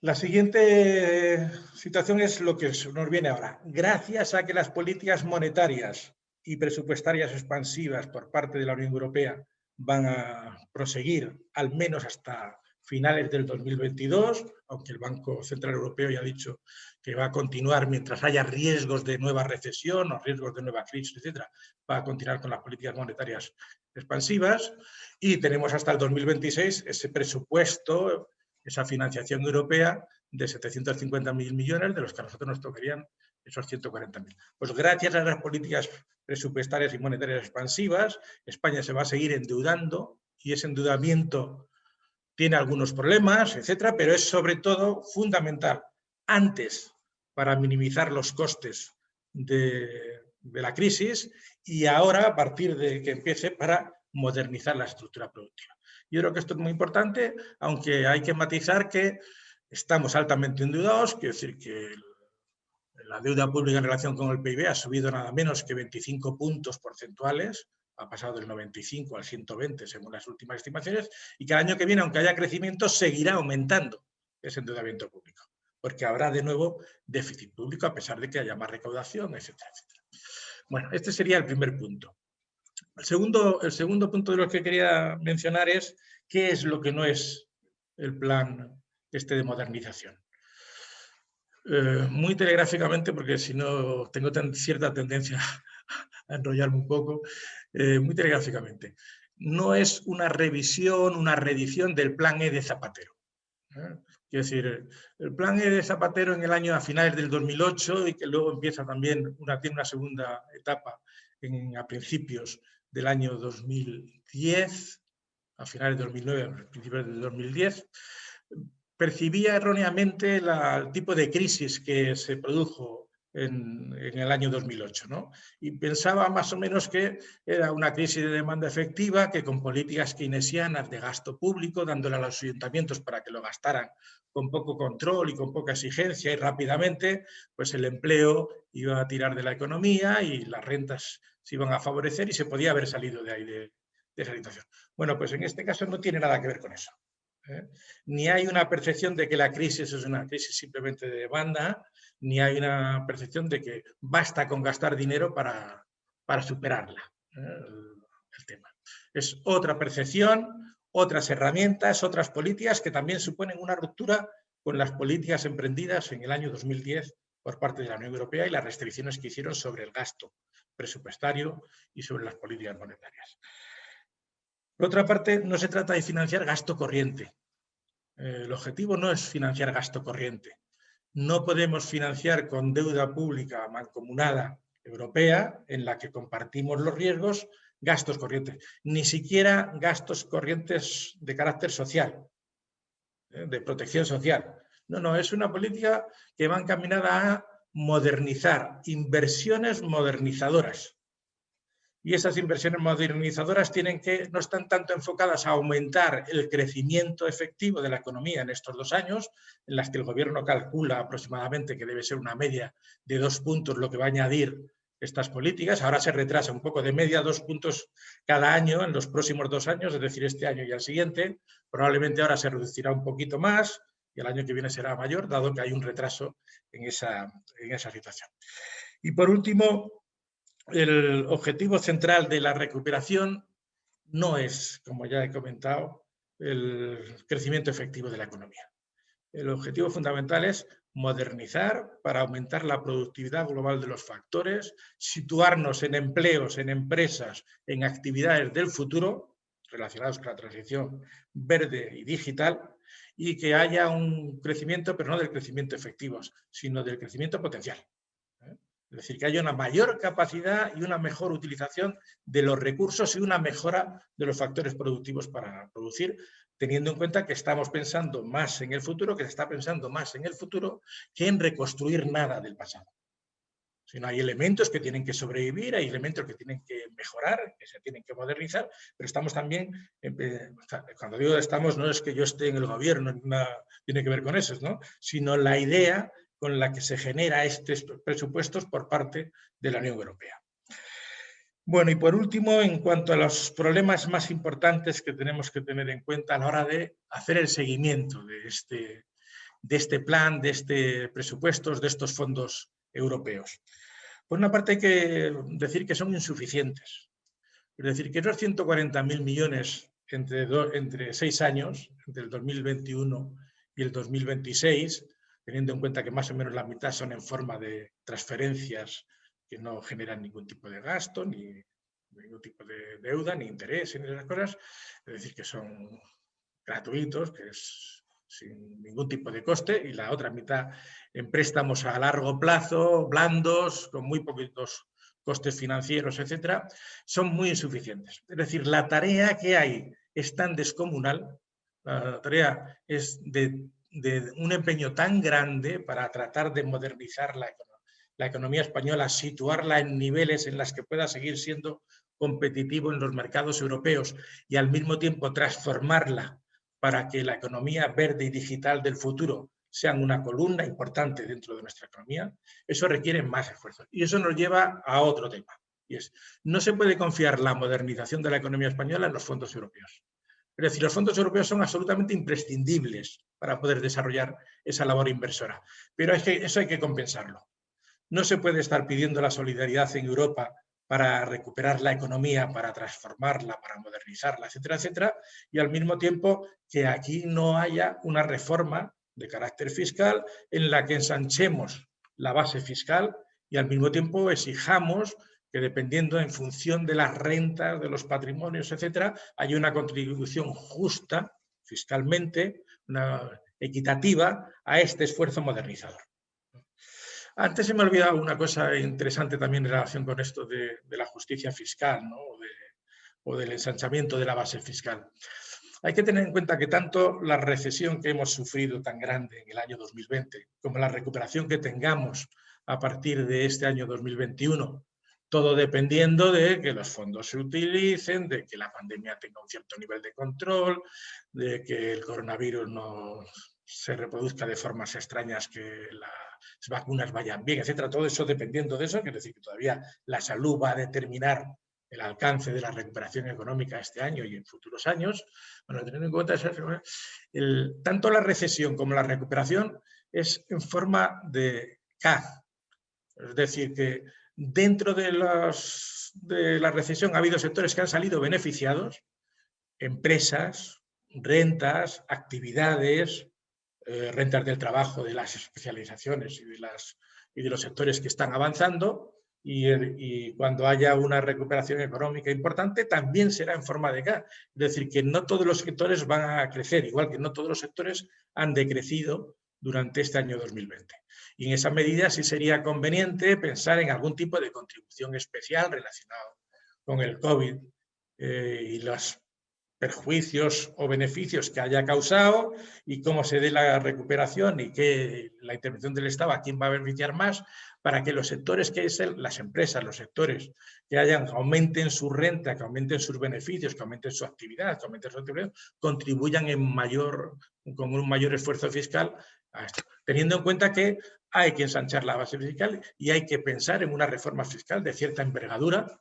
La siguiente situación es lo que nos viene ahora. Gracias a que las políticas monetarias y presupuestarias expansivas por parte de la Unión Europea van a proseguir al menos hasta finales del 2022, aunque el Banco Central Europeo ya ha dicho que va a continuar mientras haya riesgos de nueva recesión o riesgos de nueva crisis, etcétera, va a continuar con las políticas monetarias expansivas. Y tenemos hasta el 2026 ese presupuesto esa financiación europea de 750.000 millones, de los que a nosotros nos tocarían esos 140.000. Pues gracias a las políticas presupuestarias y monetarias expansivas, España se va a seguir endeudando y ese endeudamiento tiene algunos problemas, etcétera, pero es sobre todo fundamental antes para minimizar los costes de, la crisis y ahora a partir de que empiece para modernizar la estructura productiva. Yo creo que esto es muy importante, aunque hay que matizar que estamos altamente endeudados, quiero decir que la deuda pública en relación con el PIB ha subido nada menos que 25 puntos porcentuales, ha pasado del 95 al 120 según las últimas estimaciones, y que el año que viene, aunque haya crecimiento, seguirá aumentando ese endeudamiento público, porque habrá de nuevo déficit público a pesar de que haya más recaudación, etcétera, etcétera. Bueno, este sería el primer punto. El segundo, el segundo punto de lo que quería mencionar es qué es lo que no es el plan este de modernización. Eh, muy telegráficamente, porque si no tengo cierta tendencia a enrollarme un poco, eh, muy telegráficamente. No es una revisión, una reedición del plan E de Zapatero. ¿eh? Quiero decir, el plan E de Zapatero en el año a finales del 2008 y que luego empieza también una, tiene una segunda etapa en, a principios del año 2010, a finales de 2009, a principios de 2010, percibía erróneamente el tipo de crisis que se produjo en, el año 2008. ¿no? Y pensaba más o menos que era una crisis de demanda efectiva que con políticas keynesianas de gasto público, dándole a los ayuntamientos para que lo gastaran con poco control y con poca exigencia y rápidamente, pues el empleo iba a tirar de la economía y las rentas se iban a favorecer y se podía haber salido de ahí de, esa situación. Bueno, pues en este caso no tiene nada que ver con eso. ¿Eh? Ni hay una percepción de que la crisis es una crisis simplemente de demanda, ni hay una percepción de que basta con gastar dinero para, para superarla, ¿eh? el, tema. Es otra percepción, otras herramientas, otras políticas que también suponen una ruptura con las políticas emprendidas en el año 2010 por parte de la Unión Europea y las restricciones que hicieron sobre el gasto presupuestario y sobre las políticas monetarias. Por otra parte, no se trata de financiar gasto corriente. Eh, el objetivo no es financiar gasto corriente. No podemos financiar con deuda pública mancomunada europea, en la que compartimos los riesgos, gastos corrientes. Ni siquiera gastos corrientes de carácter social, eh, de protección social. No, no, es una política que va encaminada a modernizar, inversiones modernizadoras. Y esas inversiones modernizadoras tienen que, no están tanto enfocadas a aumentar el crecimiento efectivo de la economía en estos dos años, en las que el gobierno calcula aproximadamente que debe ser una media de dos puntos lo que va a añadir estas políticas. Ahora se retrasa un poco de media dos puntos cada año en los próximos dos años, es decir, este año y el siguiente. Probablemente ahora se reducirá un poquito más, y el año que viene será mayor, dado que hay un retraso en esa, en esa situación. Y por último, el objetivo central de la recuperación no es, como ya he comentado, el crecimiento efectivo de la economía. El objetivo fundamental es modernizar para aumentar la productividad global de los factores, situarnos en empleos, en empresas, en actividades del futuro relacionados con la transición verde y digital y que haya un crecimiento, pero no del crecimiento efectivo, sino del crecimiento potencial. ¿Eh? Es decir, que haya una mayor capacidad y una mejor utilización de los recursos y una mejora de los factores productivos para producir, teniendo en cuenta que estamos pensando más en el futuro, que se está pensando más en el futuro que en reconstruir nada del pasado. Sino hay elementos que tienen que sobrevivir, hay elementos que tienen que mejorar, que se tienen que modernizar, pero estamos también, cuando digo estamos, no es que yo esté en el gobierno, nada tiene que ver con eso, ¿no? sino la idea con la que se genera estos presupuestos por parte de la Unión Europea. Bueno, y por último, en cuanto a los problemas más importantes que tenemos que tener en cuenta a la hora de hacer el seguimiento de este, de este plan, de este presupuestos, de estos fondos europeos. Por una parte hay que decir que son insuficientes. Es decir, que esos 140.000 millones entre, entre seis años, entre el 2021 y el 2026, teniendo en cuenta que más o menos la mitad son en forma de transferencias que no generan ningún tipo de gasto, ni ningún tipo de deuda, ni interés, ni esas cosas, es decir, que son gratuitos, que es sin ningún tipo de coste, y la otra mitad en préstamos a largo plazo, blandos, con muy poquitos costes financieros, etcétera, son muy insuficientes. Es decir, la tarea que hay es tan descomunal, la tarea es de, de un empeño tan grande para tratar de modernizar la la economía española, situarla en niveles en los que pueda seguir siendo competitivo en los mercados europeos y al mismo tiempo transformarla para que la economía verde y digital del futuro sean una columna importante dentro de nuestra economía, eso requiere más esfuerzo. Y eso nos lleva a otro tema. Y es, no se puede confiar la modernización de la economía española en los fondos europeos. Es decir, los fondos europeos son absolutamente imprescindibles para poder desarrollar esa labor inversora. Pero que eso hay que compensarlo. No se puede estar pidiendo la solidaridad en Europa para recuperar la economía, para transformarla, para modernizarla, etcétera, etcétera, y al mismo tiempo que aquí no haya una reforma de carácter fiscal en la que ensanchemos la base fiscal y al mismo tiempo exijamos que dependiendo en función de las rentas, de los patrimonios, etcétera, haya una contribución justa fiscalmente, una equitativa a este esfuerzo modernizador. Antes se me ha olvidado una cosa interesante también en relación con esto de, la justicia fiscal o, del ensanchamiento de la base fiscal. Hay que tener en cuenta que tanto la recesión que hemos sufrido tan grande en el año 2020 como la recuperación que tengamos a partir de este año 2021, todo dependiendo de que los fondos se utilicen, de que la pandemia tenga un cierto nivel de control, de que el coronavirus no se reproduzca de formas extrañas que la las vacunas vayan bien, etcétera. Todo eso dependiendo de eso, quiere decir que todavía la salud va a determinar el alcance de la recuperación económica este año y en futuros años. Bueno, teniendo en cuenta eso, el, tanto la recesión como la recuperación es en forma de K. Es decir, que dentro de, los, de la recesión ha habido sectores que han salido beneficiados, empresas, rentas, actividades, eh, rentas del trabajo, de las especializaciones y de, los sectores que están avanzando y, cuando haya una recuperación económica importante también será en forma de K. Es decir, que no todos los sectores van a crecer, igual que no todos los sectores han decrecido durante este año 2020. Y en esa medida sí sería conveniente pensar en algún tipo de contribución especial relacionado con el COVID eh, y las perjuicios o beneficios que haya causado y cómo se dé la recuperación y que la intervención del Estado a quién va a beneficiar más para que los sectores que es las empresas, los sectores que hayan, aumenten su renta, que aumenten sus beneficios, que aumenten su actividad, que aumenten su actividad, contribuyan en mayor, con un mayor esfuerzo fiscal a esto. Teniendo en cuenta que hay que ensanchar la base fiscal y hay que pensar en una reforma fiscal de cierta envergadura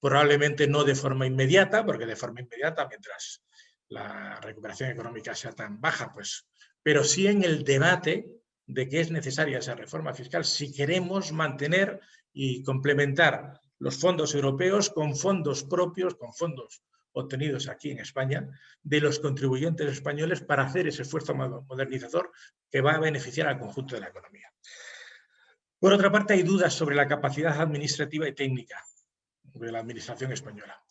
probablemente no de forma inmediata, porque de forma inmediata, mientras la recuperación económica sea tan baja, pues pero sí en el debate de que es necesaria esa reforma fiscal si queremos mantener y complementar los fondos europeos con fondos propios, con fondos obtenidos aquí en España, de los contribuyentes españoles para hacer ese esfuerzo modernizador que va a beneficiar al conjunto de la economía. Por otra parte, hay dudas sobre la capacidad administrativa y técnica de la administración española.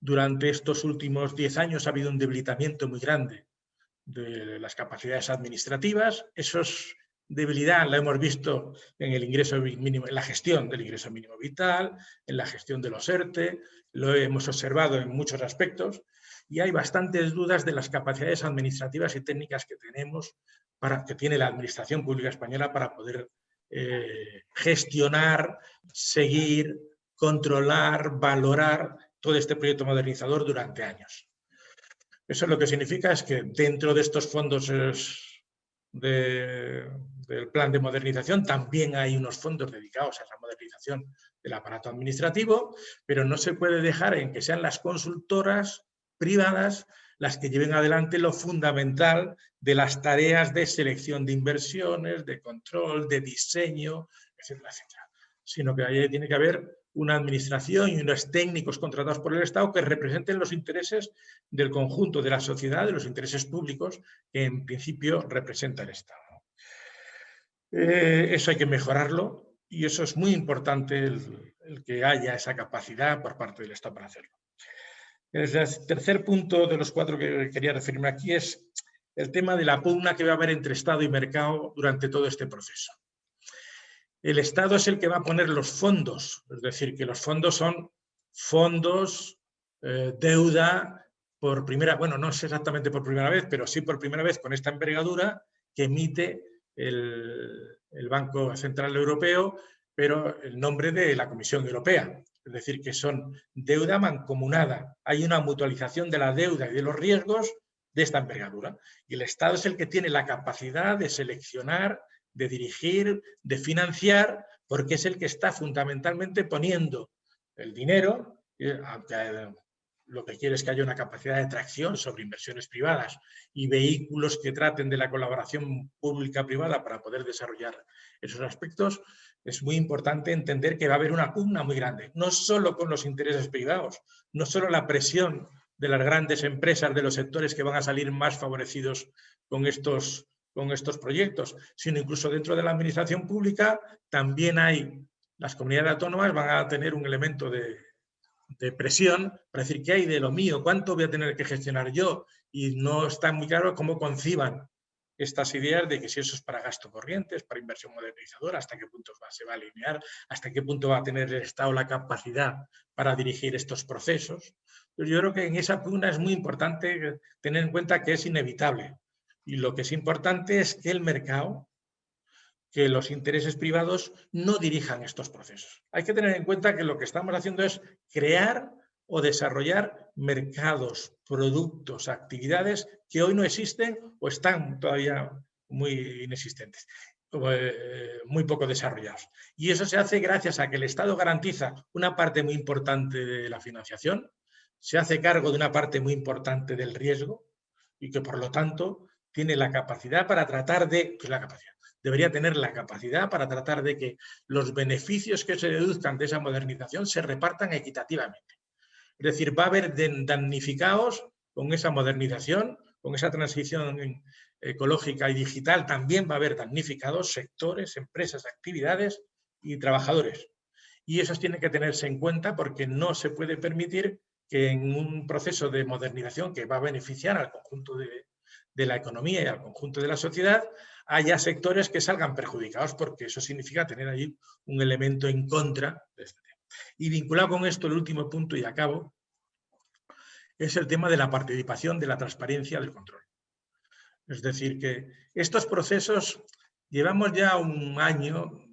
Durante estos últimos diez años ha habido un debilitamiento muy grande de las capacidades administrativas. Esos debilidad la hemos visto en el ingreso mínimo, en la gestión del ingreso mínimo vital, en la gestión de los ERTE, lo hemos observado en muchos aspectos y hay bastantes dudas de las capacidades administrativas y técnicas que tenemos, para, que tiene la Administración Pública Española para poder eh, gestionar, seguir, controlar, valorar todo este proyecto modernizador durante años. Eso lo que significa es que dentro de estos fondos de, del plan de modernización, también hay unos fondos dedicados a esa modernización del aparato administrativo, pero no se puede dejar en que sean las consultoras privadas las que lleven adelante lo fundamental de las tareas de selección de inversiones, de control, de diseño, etcétera, etcétera. Sino que ahí tiene que haber una administración y unos técnicos contratados por el Estado que representen los intereses del conjunto de la sociedad, de los intereses públicos que en principio representa el Estado. Eh, eso hay que mejorarlo y eso es muy importante el, que haya esa capacidad por parte del Estado para hacerlo. El tercer punto de los cuatro que quería referirme aquí es el tema de la pugna que va a haber entre Estado y mercado durante todo este proceso. El Estado es el que va a poner los fondos, es decir, que los fondos son fondos, eh, deuda, por primera, bueno, no es exactamente por primera vez, pero sí por primera vez con esta envergadura que emite el, Banco Central Europeo, pero el nombre de la Comisión Europea. Es decir, que son deuda mancomunada. Hay una mutualización de la deuda y de los riesgos de esta envergadura. Y el Estado es el que tiene la capacidad de seleccionar, de dirigir, de financiar, porque es el que está fundamentalmente poniendo el dinero, eh, lo que quiere es que haya una capacidad de tracción sobre inversiones privadas y vehículos que traten de la colaboración pública-privada para poder desarrollar esos aspectos, es muy importante entender que va a haber una pugna muy grande, no solo con los intereses privados, no solo la presión de las grandes empresas de los sectores que van a salir más favorecidos con estos, con estos proyectos, sino incluso dentro de la administración pública también hay, las comunidades autónomas van a tener un elemento de, de presión para decir qué hay de lo mío, cuánto voy a tener que gestionar yo y no está muy claro cómo conciban estas ideas de que si eso es para gasto corriente, para inversión modernizadora, hasta qué punto se va a alinear, hasta qué punto va a tener el Estado la capacidad para dirigir estos procesos. yo creo que en esa pugna es muy importante tener en cuenta que es inevitable. Y lo que es importante es que el mercado que los intereses privados no dirijan estos procesos. Hay que tener en cuenta que lo que estamos haciendo es crear o desarrollar mercados, productos, actividades que hoy no existen o están todavía muy inexistentes, eh, muy poco desarrollados. Y eso se hace gracias a que el Estado garantiza una parte muy importante de la financiación, se hace cargo de una parte muy importante del riesgo y que por lo tanto tiene la capacidad para tratar de, capacidad, debería tener la capacidad para tratar de que los beneficios que se deduzcan de esa modernización se repartan equitativamente. Es decir, va a haber damnificados con esa modernización, con esa transición ecológica y digital, también va a haber damnificados sectores, empresas, actividades y trabajadores. Y eso tiene que tenerse en cuenta porque no se puede permitir que en un proceso de modernización que va a beneficiar al conjunto de, de la economía y al conjunto de la sociedad, haya sectores que salgan perjudicados, porque eso significa tener ahí un elemento en contra este. Y vinculado con esto, el último punto y acabo, es el tema de la participación, de la transparencia, del control. Es decir, que estos procesos, llevamos ya un año,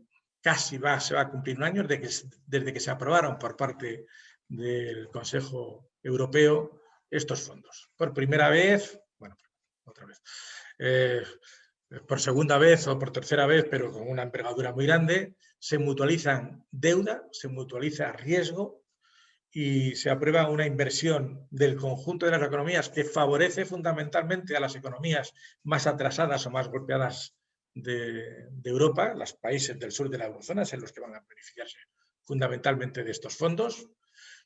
casi va, se va a cumplir un año desde que, desde que se aprobaron por parte del Consejo Europeo estos fondos. Por primera vez, bueno, otra vez, eh, por segunda vez o por tercera vez, pero con una envergadura muy grande, se mutualizan deuda, se mutualiza riesgo y se aprueba una inversión del conjunto de las economías que favorece fundamentalmente a las economías más atrasadas o más golpeadas de, Europa, los países del sur de la eurozona, en los que van a beneficiarse fundamentalmente de estos fondos.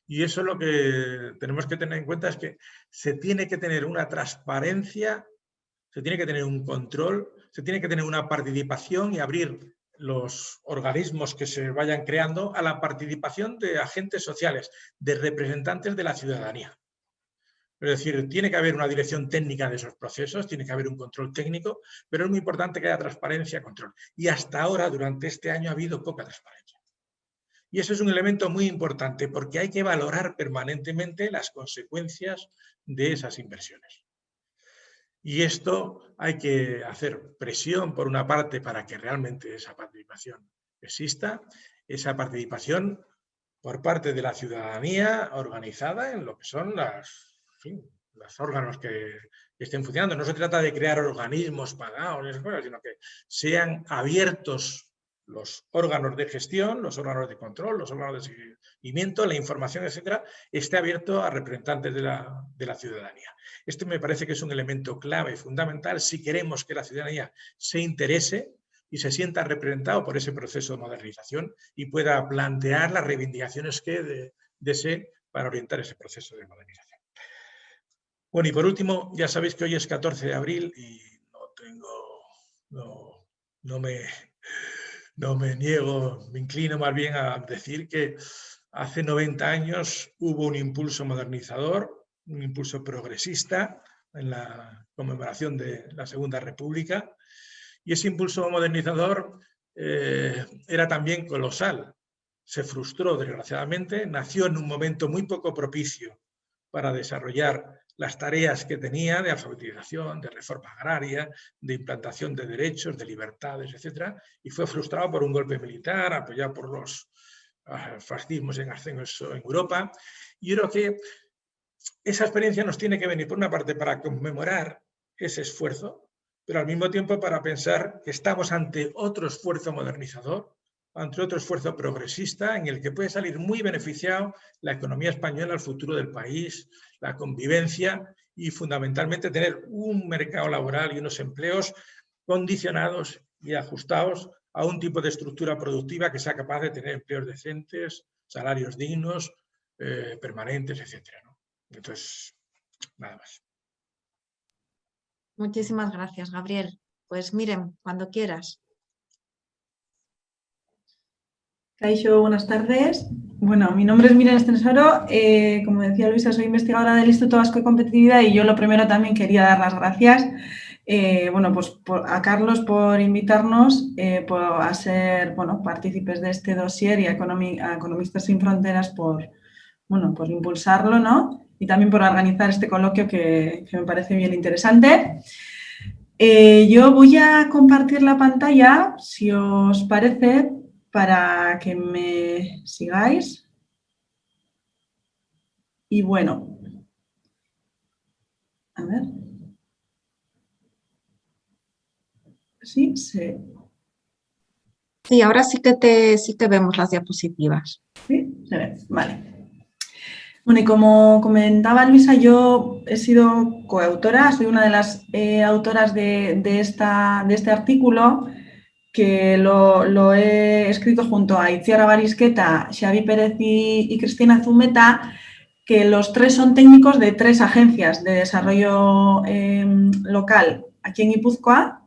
Y eso lo que tenemos que tener en cuenta es que se tiene que tener una transparencia, se tiene que tener un control, se tiene que tener una participación y abrir los organismos que se vayan creando a la participación de agentes sociales, de representantes de la ciudadanía. Es decir, tiene que haber una dirección técnica de esos procesos, tiene que haber un control técnico, pero es muy importante que haya transparencia control. Y hasta ahora, durante este año, ha habido poca transparencia. Y eso es un elemento muy importante porque hay que valorar permanentemente las consecuencias de esas inversiones. Y esto hay que hacer presión, por una parte, para que realmente esa participación exista, esa participación por parte de la ciudadanía organizada en lo que son las los órganos que, estén funcionando. No se trata de crear organismos pagados, sino que sean abiertos los órganos de gestión, los órganos de control, los órganos de la información, etcétera, esté abierto a representantes de la, de la ciudadanía. Esto me parece que es un elemento clave y fundamental si queremos que la ciudadanía se interese y se sienta representado por ese proceso de modernización y pueda plantear las reivindicaciones que desee para orientar ese proceso de modernización. Bueno, y por último, ya sabéis que hoy es 14 de abril y no tengo, no, no, me, no me niego, me inclino más bien a decir que hace 90 años hubo un impulso modernizador, un impulso progresista en la conmemoración de la Segunda República y ese impulso modernizador eh, era también colosal. Se frustró, desgraciadamente, nació en un momento muy poco propicio para desarrollar las tareas que tenía de alfabetización, de reforma agraria, de implantación de derechos, de libertades, etc. Y fue frustrado por un golpe militar apoyado por los fascismos en ascenso en Europa. Y yo creo que esa experiencia nos tiene que venir, por una parte, para conmemorar ese esfuerzo, pero al mismo tiempo para pensar que estamos ante otro esfuerzo modernizador, ante otro esfuerzo progresista en el que puede salir muy beneficiado la economía española, el futuro del país, la convivencia y fundamentalmente tener un mercado laboral y unos empleos condicionados y ajustados a un tipo de estructura productiva que sea capaz de tener empleos decentes, salarios dignos, eh, permanentes, etc. Entonces, nada más. Muchísimas gracias, Gabriel. Pues miren, cuando quieras. Caixo, buenas tardes. Bueno, mi nombre es Miriam Estensoro. Eh, como decía Luisa, soy investigadora del Instituto Vasco de Competitividad y yo lo primero también quería dar las gracias eh, bueno, pues a Carlos por invitarnos eh, a ser bueno, partícipes de este dossier y a, Economistas Sin Fronteras por, bueno, por impulsarlo ¿no? y también por organizar este coloquio que, que me parece bien interesante. yo voy a compartir la pantalla, si os parece, para que me sigáis. Y bueno, a ver. Sí, sí. Sí, ahora sí que, te, sí que vemos las diapositivas. Sí, se ve, vale. Bueno, y como comentaba Luisa, yo he sido coautora, soy una de las eh, autoras de, esta, de este artículo que lo, he escrito junto a Itziar Barisqueta, Xavi Pérez y, Cristina Zumeta, que los tres son técnicos de tres agencias de desarrollo em, local aquí en Guipúzcoa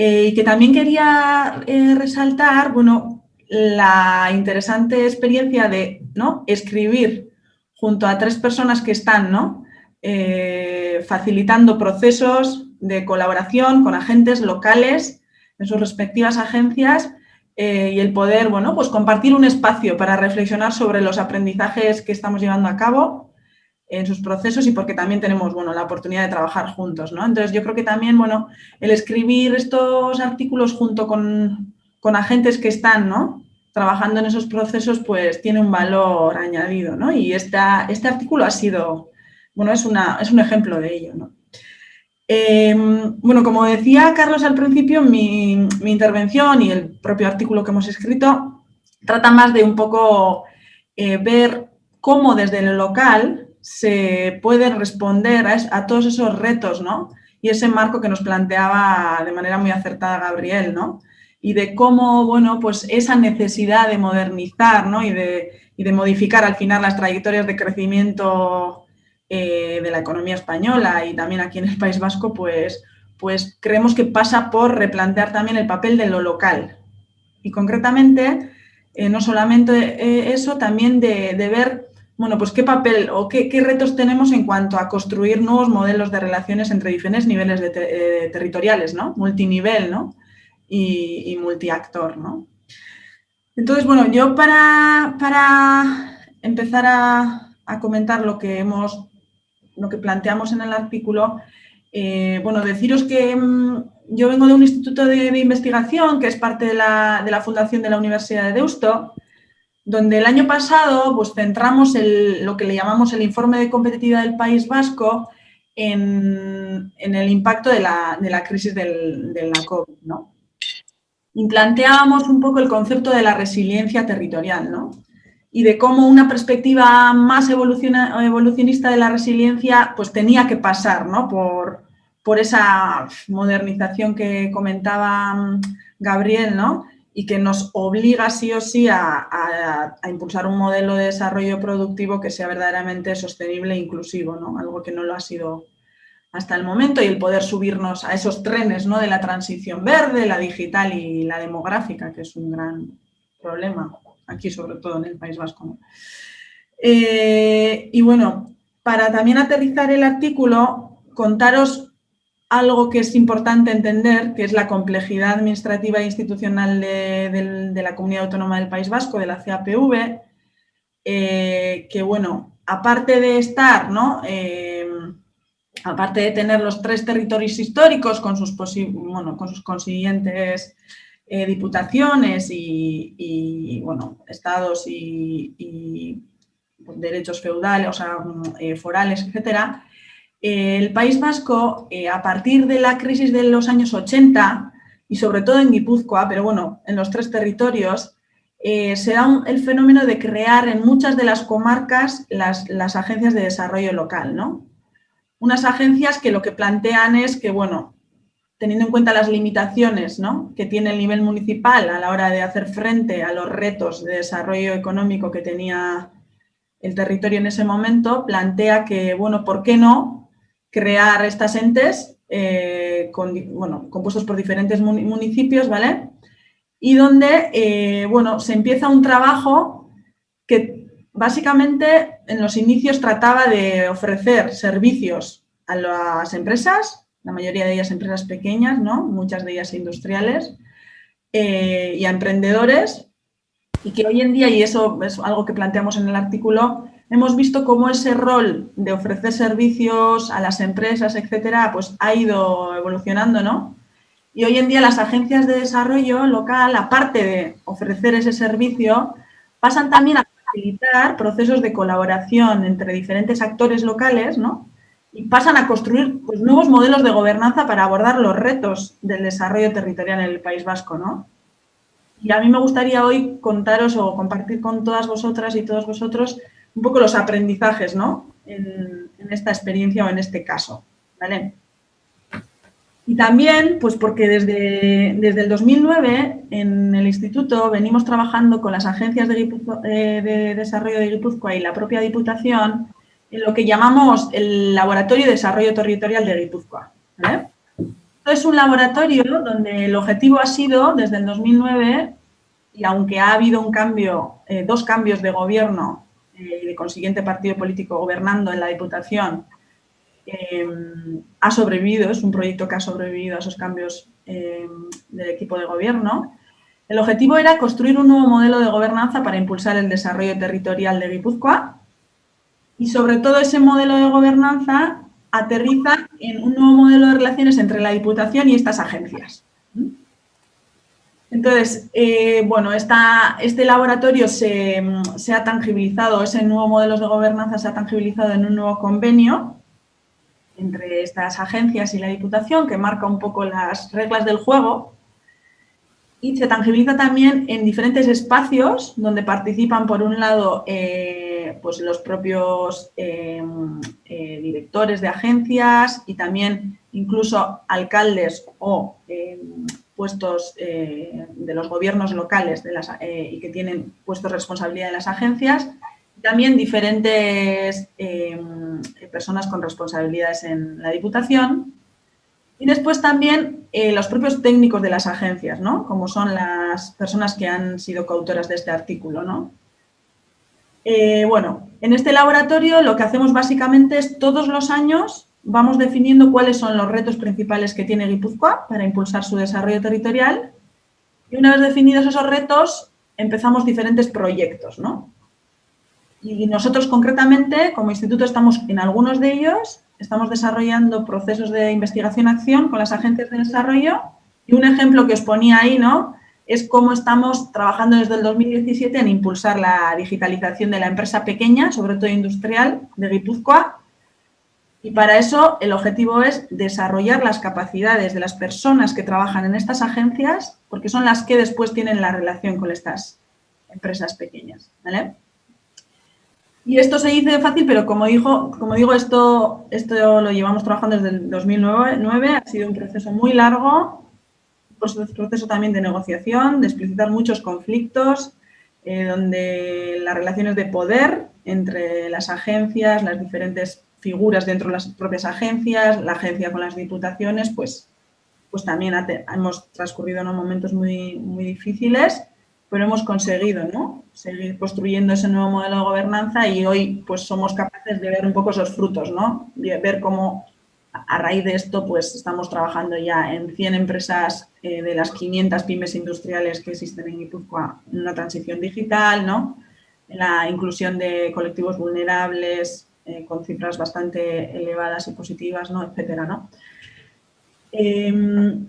eh, y que también quería eh, resaltar bueno, la interesante experiencia de ¿no? escribir junto a tres personas que están ¿no? Eh, facilitando procesos de colaboración con agentes locales en sus respectivas agencias y el poder, bueno, pues compartir un espacio para reflexionar sobre los aprendizajes que estamos llevando a cabo en sus procesos y porque también tenemos, bueno, la oportunidad de trabajar juntos, ¿no? Entonces yo creo que también, bueno, el escribir estos artículos junto con, agentes que están, ¿no? Trabajando en esos procesos, pues tiene un valor añadido, ¿no? Y esta, este artículo ha sido, bueno, es, una, es un ejemplo de ello, ¿no? Em, bueno, como decía Carlos al principio, mi, intervención y el propio artículo que hemos escrito trata más de un poco eh, ver cómo desde lo local se puede responder a, todos esos retos, ¿no? Y ese marco que nos planteaba de manera muy acertada Gabriel, ¿no? Y de cómo, bueno, pues esa necesidad de modernizar, ¿no? Y de, de modificar al final las trayectorias de crecimiento eh, de la economía española y también aquí en el País Vasco, pues, pues creemos que pasa por replantear también el papel de lo local. Y concretamente, eh, no solamente eh, eso, también de, ver, bueno, pues qué papel o qué, retos tenemos en cuanto a construir nuevos modelos de relaciones entre diferentes niveles de eh, territoriales, ¿no? Multinivel, ¿no? Y, multiactor, ¿no? Entonces, bueno, yo para, para empezar a, comentar lo que hemos, lo que planteamos en el artículo, eh, bueno, deciros que mm, yo vengo de un instituto de, investigación que es parte de la, fundación de la Universidad de Deusto, donde el año pasado pues, centramos lo que le llamamos el informe de competitividad del País Vasco en, el impacto de la, crisis del, de la COVID. ¿no? Y planteábamos un poco el concepto de la resiliencia territorial, ¿no? y de cómo una perspectiva más evolucionista de la resiliencia pues tenía que pasar ¿no? por, por esa modernización que comentaba mm, Gabriel ¿no? Y que nos obliga sí o sí a, impulsar un modelo de desarrollo productivo que sea verdaderamente sostenible e inclusivo, ¿no? algo que no lo ha sido hasta el momento y el poder subirnos a esos trenes ¿no? de la transición verde, la digital y la demográfica, que es un gran problema aquí sobre todo en el País Vasco. Eh, y bueno, para también aterrizar el artículo, contaros algo que es importante entender, que es la complejidad administrativa e institucional de, la Comunidad Autónoma del País Vasco, de la CAPV, eh, que bueno, aparte de estar, ¿no? Eh, aparte de tener los tres territorios históricos con sus, bueno, con sus consiguientes eh, diputaciones y, bueno, estados y, derechos feudales, o sea, eh, forales, etcétera, el País Vasco, a partir de la crisis de los años 80, y sobre todo en Guipúzcoa, pero bueno, en los tres territorios, se da el fenómeno de crear en muchas de las comarcas las, las agencias de desarrollo local, ¿no? Unas agencias que lo que plantean es que, bueno, teniendo en cuenta las limitaciones que tiene el nivel municipal a la hora de hacer frente a los retos de desarrollo económico que tenía el territorio en ese momento, plantea que, bueno, ¿por qué no crear estas entes eh, compuestos por diferentes municipios, ¿vale? Y donde, eh, bueno, se empieza un trabajo que básicamente en los inicios trataba de ofrecer servicios a las empresas, la mayoría de ellas empresas pequeñas, ¿no? muchas de ellas industriales, eh, y a emprendedores, y que hoy en día, y eso es algo que planteamos en el artículo, hemos visto cómo ese rol de ofrecer servicios a las empresas, etcétera, pues ha ido evolucionando, ¿no? Y hoy en día las agencias de desarrollo local, aparte de ofrecer ese servicio, pasan también a facilitar procesos de colaboración entre diferentes actores locales, ¿no? y pasan a construir pues, nuevos modelos de gobernanza para abordar los retos del desarrollo territorial en el País Vasco. ¿no? Y a mí me gustaría hoy contaros o compartir con todas vosotras y todos vosotros un poco los aprendizajes ¿no? en, esta experiencia o en este caso. ¿vale? Y también, pues porque desde, desde el 2009 en el instituto venimos trabajando con las agencias de, eh, de desarrollo de Guipúzcoa y la propia Diputación en lo que llamamos el Laboratorio de Desarrollo Territorial de Guipúzcoa. es un laboratorio donde el objetivo ha sido, desde el 2009, y aunque ha habido un cambio, eh, dos cambios de gobierno eh, y de consiguiente partido político gobernando en la Diputación, em, ha sobrevivido, es un proyecto que ha sobrevivido a esos cambios em, del equipo de gobierno. El objetivo era construir un nuevo modelo de gobernanza para impulsar el desarrollo territorial de Guipúzcoa y sobre todo ese modelo de gobernanza aterriza en un nuevo modelo de relaciones entre la Diputación y estas agencias. Entonces, eh, bueno, este laboratorio se, ha tangibilizado, ese nuevo modelo de gobernanza se ha tangibilizado en un nuevo convenio entre estas agencias y la Diputación que marca un poco las reglas del juego y se tangibiliza también en diferentes espacios donde participan, por un lado, eh, pues los propios eh, directores de agencias y también incluso alcaldes o puestos eh, de los gobiernos locales de las, y que tienen puestos de responsabilidad en las agencias. También diferentes em, personas con responsabilidades en la Diputación y después también eh, los propios técnicos de las agencias, ¿no? Como son las personas que han sido coautoras de este artículo, ¿no? Eh, bueno, en este laboratorio lo que hacemos básicamente es todos los años vamos definiendo cuáles son los retos principales que tiene Guipúzcoa para impulsar su desarrollo territorial y una vez definidos esos retos empezamos diferentes proyectos, ¿no? Y nosotros concretamente como instituto estamos en algunos de ellos estamos desarrollando procesos de investigación-acción con las agencias de desarrollo y un ejemplo que os ponía ahí, ¿no? Es cómo estamos trabajando desde el 2017 en impulsar la digitalización de la empresa pequeña, sobre todo industrial, de Guipúzcoa. Y para eso el objetivo es desarrollar las capacidades de las personas que trabajan en estas agencias, porque son las que después tienen la relación con estas empresas pequeñas, ¿vale? Y esto se dice fácil, pero como, dijo, como digo, esto, esto lo llevamos trabajando desde el 2009, ha sido un proceso muy largo, un proceso también de negociación, de explicitar muchos conflictos, eh, donde las relaciones de poder entre las agencias, las diferentes figuras dentro de las propias agencias, la agencia con las diputaciones, pues, pues también hemos transcurrido unos momentos muy, muy difíciles pero hemos conseguido ¿no? seguir construyendo ese nuevo modelo de gobernanza y hoy pues somos capaces de ver un poco esos frutos, ¿no? ver cómo a raíz de esto pues estamos trabajando ya en 100 empresas eh, de las 500 pymes industriales que existen en Guipúzcoa en una transición digital, ¿no? en la inclusión de colectivos vulnerables eh, con cifras bastante elevadas y positivas, ¿no? etcétera, ¿no? Em,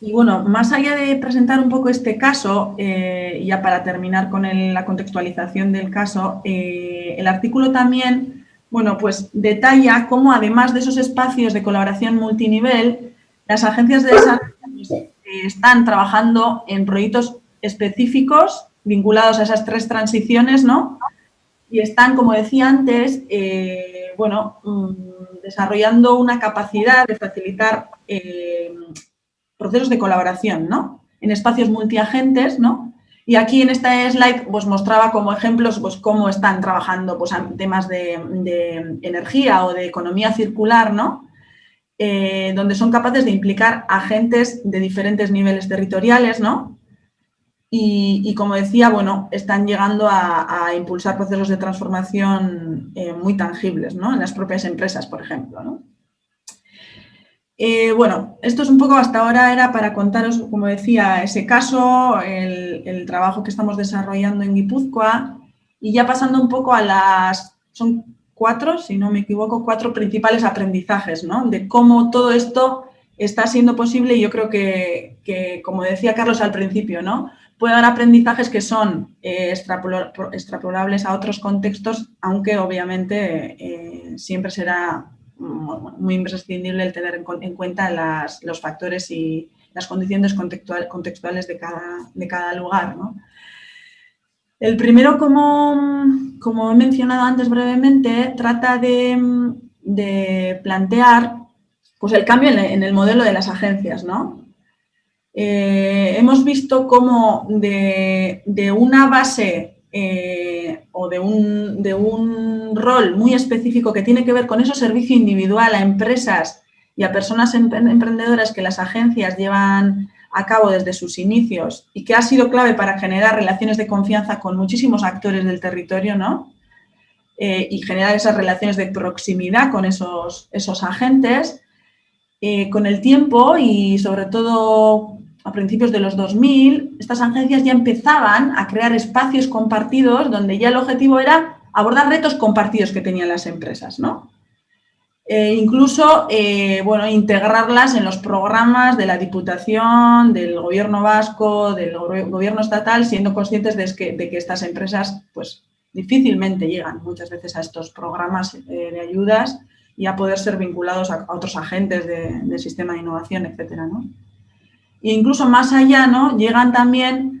y bueno, más allá de presentar un poco este caso, eh, ya para terminar con la contextualización del caso, eh, el artículo también, bueno, pues detalla cómo además de esos espacios de colaboración multinivel, las agencias de desarrollo eh, están trabajando en proyectos específicos vinculados a esas tres transiciones, ¿no? Y están, como decía antes, bueno, mm, desarrollando una capacidad de facilitar procesos de colaboración, ¿no? En espacios multiagentes, ¿no? Y aquí en esta slide pues mostraba como ejemplos pues cómo están trabajando pues, temas de, energía o de economía circular, ¿no? Eh, donde son capaces de implicar agentes de diferentes niveles territoriales, ¿no? Y, como decía, bueno, están llegando a, impulsar procesos de transformación eh, muy tangibles, ¿no? En las propias empresas, por ejemplo. Eh, bueno, esto es un poco hasta ahora era para contaros, como decía, ese caso, el, trabajo que estamos desarrollando en Guipúzcoa y ya pasando un poco a las, son cuatro, si no me equivoco, cuatro principales aprendizajes, ¿no? De cómo todo esto está siendo posible y yo creo que, como decía Carlos al principio, ¿no? Puede haber aprendizajes que son eh, extrapolables a otros contextos, aunque obviamente eh, siempre será muy imprescindible el tener en cuenta los factores y las condiciones contextuales de cada, de lugar. El primero, como, como, he mencionado antes brevemente, trata de, plantear pues, el cambio en el modelo de las agencias. ¿no? Eh, hemos visto cómo de, una base eh, o de un, rol muy específico que tiene que ver con ese servicio individual a empresas y a personas emprendedoras que las agencias llevan a cabo desde sus inicios y que ha sido clave para generar relaciones de confianza con muchísimos actores del territorio, ¿no? Eh, y generar esas relaciones de proximidad con esos, agentes, con el tiempo y sobre todo a principios de los 2000, estas agencias ya empezaban a crear espacios compartidos donde ya el objetivo era abordar retos compartidos que tenían las empresas, ¿no? E incluso, eh, bueno, integrarlas en los programas de la Diputación, del Gobierno vasco, del Gobierno estatal, siendo conscientes de que, estas empresas, pues, difícilmente llegan muchas veces a estos programas eh, de ayudas y a poder ser vinculados a, otros agentes del sistema de innovación, etcétera, ¿no? E incluso más allá, ¿no? Llegan también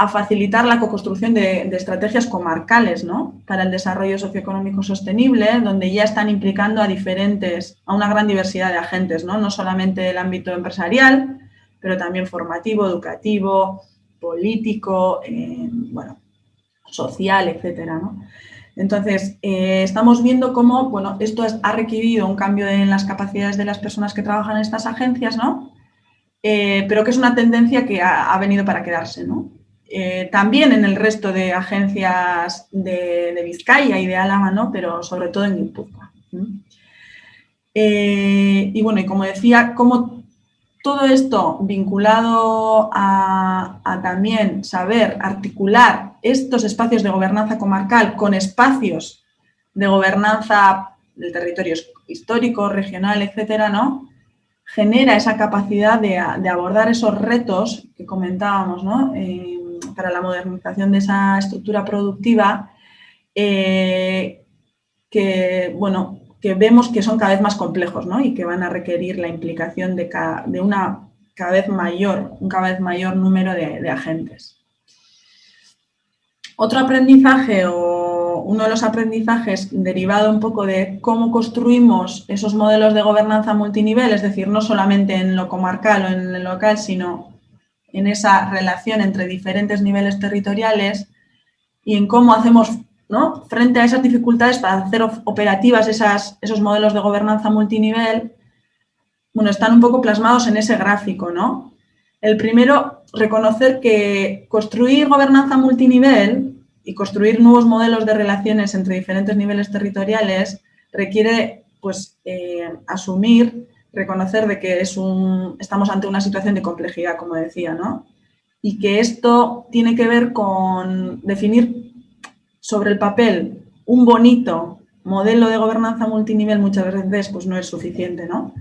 a facilitar la co-construcción de, estrategias comarcales ¿no? para el desarrollo socioeconómico sostenible, donde ya están implicando a diferentes, a una gran diversidad de agentes, no, no solamente el ámbito empresarial, pero también formativo, educativo, político, eh, bueno, social, etcétera. Entonces, eh, estamos viendo cómo bueno, esto ha requerido un cambio en las capacidades de las personas que trabajan en estas agencias, ¿no? Eh, pero que es una tendencia que ha, venido para quedarse. ¿no? Eh, también en el resto de agencias de, Vizcaya y de Álava, ¿no? pero sobre todo en Guipúzcoa. Eh, y bueno, y como decía, como todo esto vinculado a, también saber articular estos espacios de gobernanza comarcal con espacios de gobernanza del territorio histórico, regional, etcétera, ¿no? Genera esa capacidad de, abordar esos retos que comentábamos, ¿no? Eh, para la modernización de esa estructura productiva eh, que, bueno, que vemos que son cada vez más complejos y que van a requerir la implicación de, de una cada vez mayor, un cada vez mayor número de, agentes. Otro aprendizaje o uno de los aprendizajes derivado un poco de cómo construimos esos modelos de gobernanza multinivel, es decir, no solamente en lo comarcal o en el local, sino en esa relación entre diferentes niveles territoriales y en cómo hacemos ¿no? frente a esas dificultades para hacer operativas esas, esos modelos de gobernanza multinivel, bueno, están un poco plasmados en ese gráfico, ¿no? El primero, reconocer que construir gobernanza multinivel y construir nuevos modelos de relaciones entre diferentes niveles territoriales requiere, pues, eh, asumir reconocer de que es un, estamos ante una situación de complejidad, como decía, ¿no? Y que esto tiene que ver con definir sobre el papel un bonito modelo de gobernanza multinivel muchas veces pues no es suficiente, ¿no?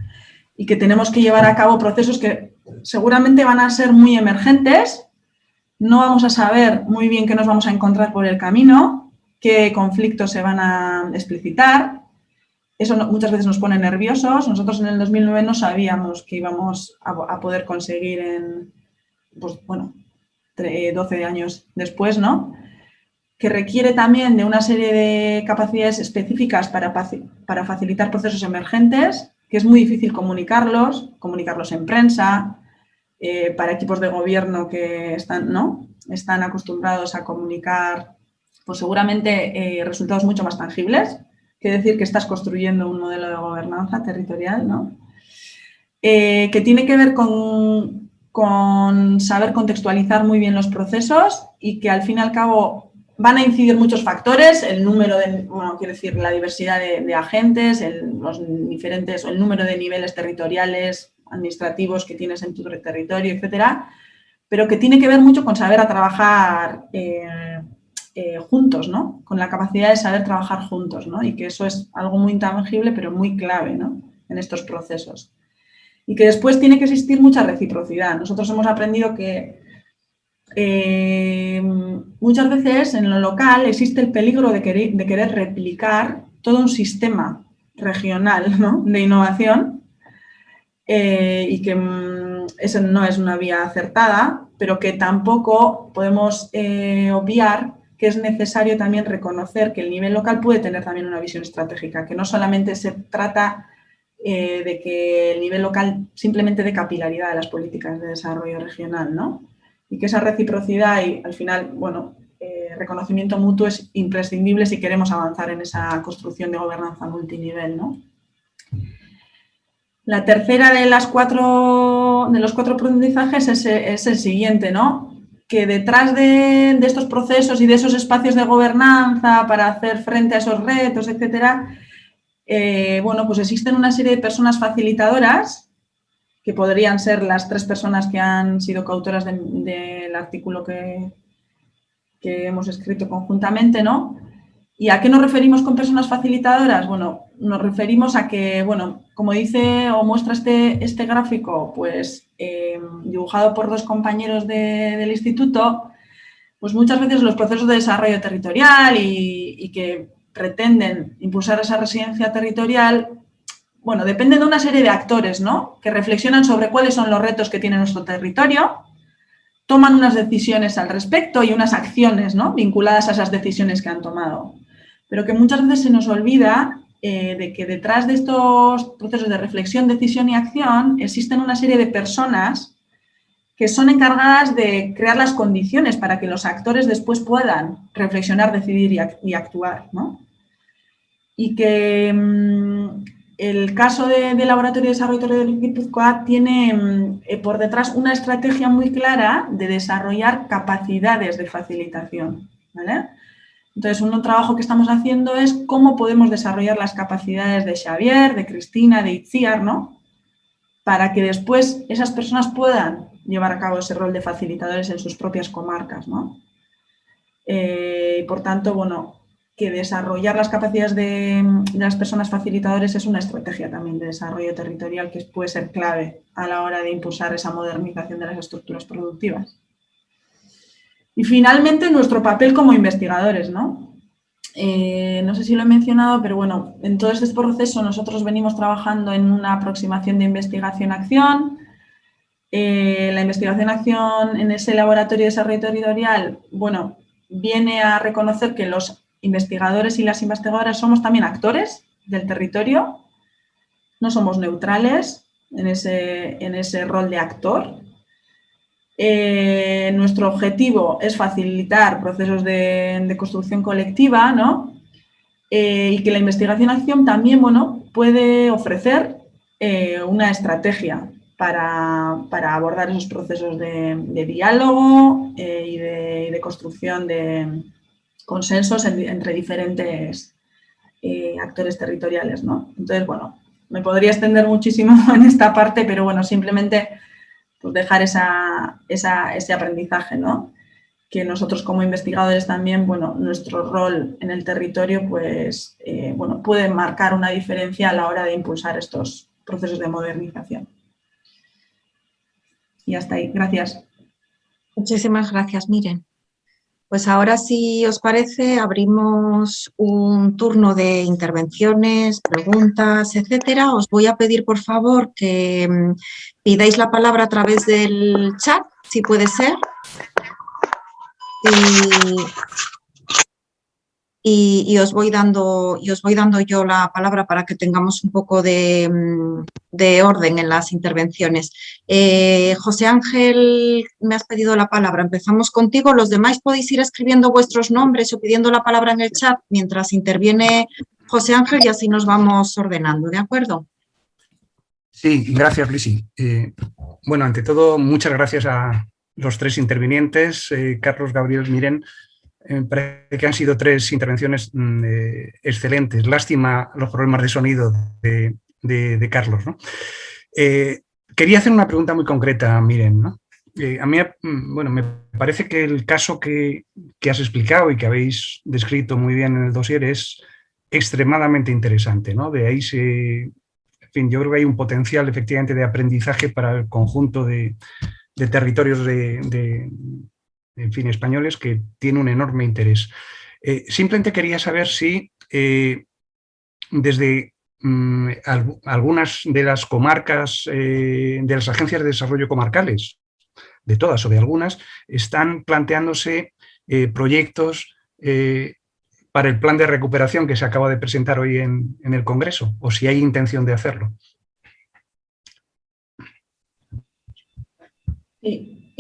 Y que tenemos que llevar a cabo procesos que seguramente van a ser muy emergentes, no vamos a saber muy bien qué nos vamos a encontrar por el camino, qué conflictos se van a explicitar, eso muchas veces nos pone nerviosos. Nosotros en el 2009 no sabíamos que íbamos a, poder conseguir en, pues, bueno, 12 años después, ¿no? Que requiere también de una serie de capacidades específicas para, para facilitar procesos emergentes, que es muy difícil comunicarlos, comunicarlos en prensa, eh, para equipos de gobierno que están, ¿no? están acostumbrados a comunicar pues seguramente eh, resultados mucho más tangibles que decir que estás construyendo un modelo de gobernanza territorial, ¿no? Eh, que tiene que ver con, con, saber contextualizar muy bien los procesos y que al fin y al cabo van a incidir muchos factores, el número de, bueno, quiero decir, la diversidad de, agentes, los diferentes, el número de niveles territoriales, administrativos que tienes en tu territorio, etcétera, pero que tiene que ver mucho con saber a trabajar eh, eh, juntos, ¿no? Con la capacidad de saber trabajar juntos, ¿no? Y que eso es algo muy intangible, pero muy clave, ¿no? En estos procesos. Y que después tiene que existir mucha reciprocidad. Nosotros hemos aprendido que eh, muchas veces en lo local existe el peligro de querer, de querer replicar todo un sistema regional ¿no? de innovación eh, y que mm, eso no es una vía acertada, pero que tampoco podemos obviar que es necesario también reconocer que el nivel local puede tener también una visión estratégica, que no solamente se trata eh, de que el nivel local simplemente de capilaridad de las políticas de desarrollo regional, ¿no? Y que esa reciprocidad y al final, bueno, eh, reconocimiento mutuo es imprescindible si queremos avanzar en esa construcción de gobernanza multinivel, ¿no? La tercera de, las cuatro, de los cuatro aprendizajes es, el siguiente, ¿no? que detrás de, estos procesos y de esos espacios de gobernanza para hacer frente a esos retos, etcétera, eh, bueno, pues existen una serie de personas facilitadoras que podrían ser las tres personas que han sido coautoras del artículo que, que hemos escrito conjuntamente, ¿no? ¿Y a qué nos referimos con personas facilitadoras? Bueno, nos referimos a que, bueno, como dice o muestra este, este gráfico, pues em, dibujado por dos compañeros del instituto, pues muchas veces los procesos de desarrollo territorial y, que pretenden impulsar esa residencia territorial, bueno, dependen de una serie de actores, ¿no? Que reflexionan sobre cuáles son los retos que tiene nuestro territorio, toman unas decisiones al respecto y unas acciones ¿no? vinculadas a esas decisiones que han tomado. Pero que muchas veces se nos olvida eh, de que detrás de estos procesos de reflexión, decisión y acción existen una serie de personas que son encargadas de crear las condiciones para que los actores después puedan reflexionar, decidir y, actuar. Y que mm, el caso de, Laboratorio de Desarrollo del Guipúzcoa tiene mm, eh, por detrás una estrategia muy clara de desarrollar capacidades de facilitación. Entonces, un trabajo que estamos haciendo es cómo podemos desarrollar las capacidades de Xavier, de Cristina, de Itziar, ¿no? Para que después esas personas puedan llevar a cabo ese rol de facilitadores en sus propias comarcas, ¿no? Eh, por tanto, bueno, que desarrollar las capacidades de, las personas facilitadores es una estrategia también de desarrollo territorial que puede ser clave a la hora de impulsar esa modernización de las estructuras productivas. Y finalmente nuestro papel como investigadores, ¿no? Eh, no sé si lo he mencionado, pero bueno, en todo este proceso nosotros venimos trabajando en una aproximación de investigación-acción. Eh, la investigación-acción en ese laboratorio de desarrollo territorial, bueno, viene a reconocer que los investigadores y las investigadoras somos también actores del territorio, no somos neutrales en ese, en ese rol de actor. Eh, nuestro objetivo es facilitar procesos de, construcción colectiva, ¿no? Eh, y que la investigación-acción también, bueno, puede ofrecer eh, una estrategia para, abordar esos procesos de, diálogo y de construcción de, consensos entre diferentes actores territoriales. ¿no? Entonces, bueno, me podría extender muchísimo en esta parte, pero bueno, simplemente pues, dejar esa, ese aprendizaje, ¿no? que nosotros como investigadores también, bueno, nuestro rol en el territorio, pues, eh, bueno, puede marcar una diferencia a la hora de impulsar estos procesos de modernización. Y hasta ahí. Gracias. Muchísimas gracias, Miren. Pues ahora, si os parece, abrimos un turno de intervenciones, preguntas, etcétera. Os voy a pedir, por favor, que mm, pidáis la palabra a través del chat, si puede ser. Y y, os voy dando, y os voy dando yo la palabra para que tengamos un poco de, mm, orden en las intervenciones. Eh, José Ángel, me has pedido la palabra. Empezamos contigo. Los demás podéis ir escribiendo vuestros nombres o pidiendo la palabra en el chat mientras interviene José Ángel y así nos vamos ordenando, ¿de acuerdo? Sí, gracias, Lisi. Eh, bueno, ante todo, muchas gracias a los tres intervinientes, eh, Carlos, Gabriel, Miren, me parece que han sido tres intervenciones mm, eh, excelentes. Lástima los problemas de sonido de, Carlos. Eh, quería hacer una pregunta muy concreta, miren. Eh, a mí, mm, bueno, me parece que el caso que, has explicado y que habéis descrito muy bien en el dossier es extremadamente interesante. ¿no? De ahí fin, yo creo que hay un potencial efectivamente de aprendizaje para el conjunto de, territorios de, en fin, españoles que tiene un enorme interés. Eh, simplemente quería saber si eh, desde mm, algunas de las comarcas, eh, de las agencias de desarrollo comarcales, de todas o de algunas, están planteándose proyectos para el plan de recuperación que se acaba de presentar hoy en, en el Congreso, o si hay intención de hacerlo.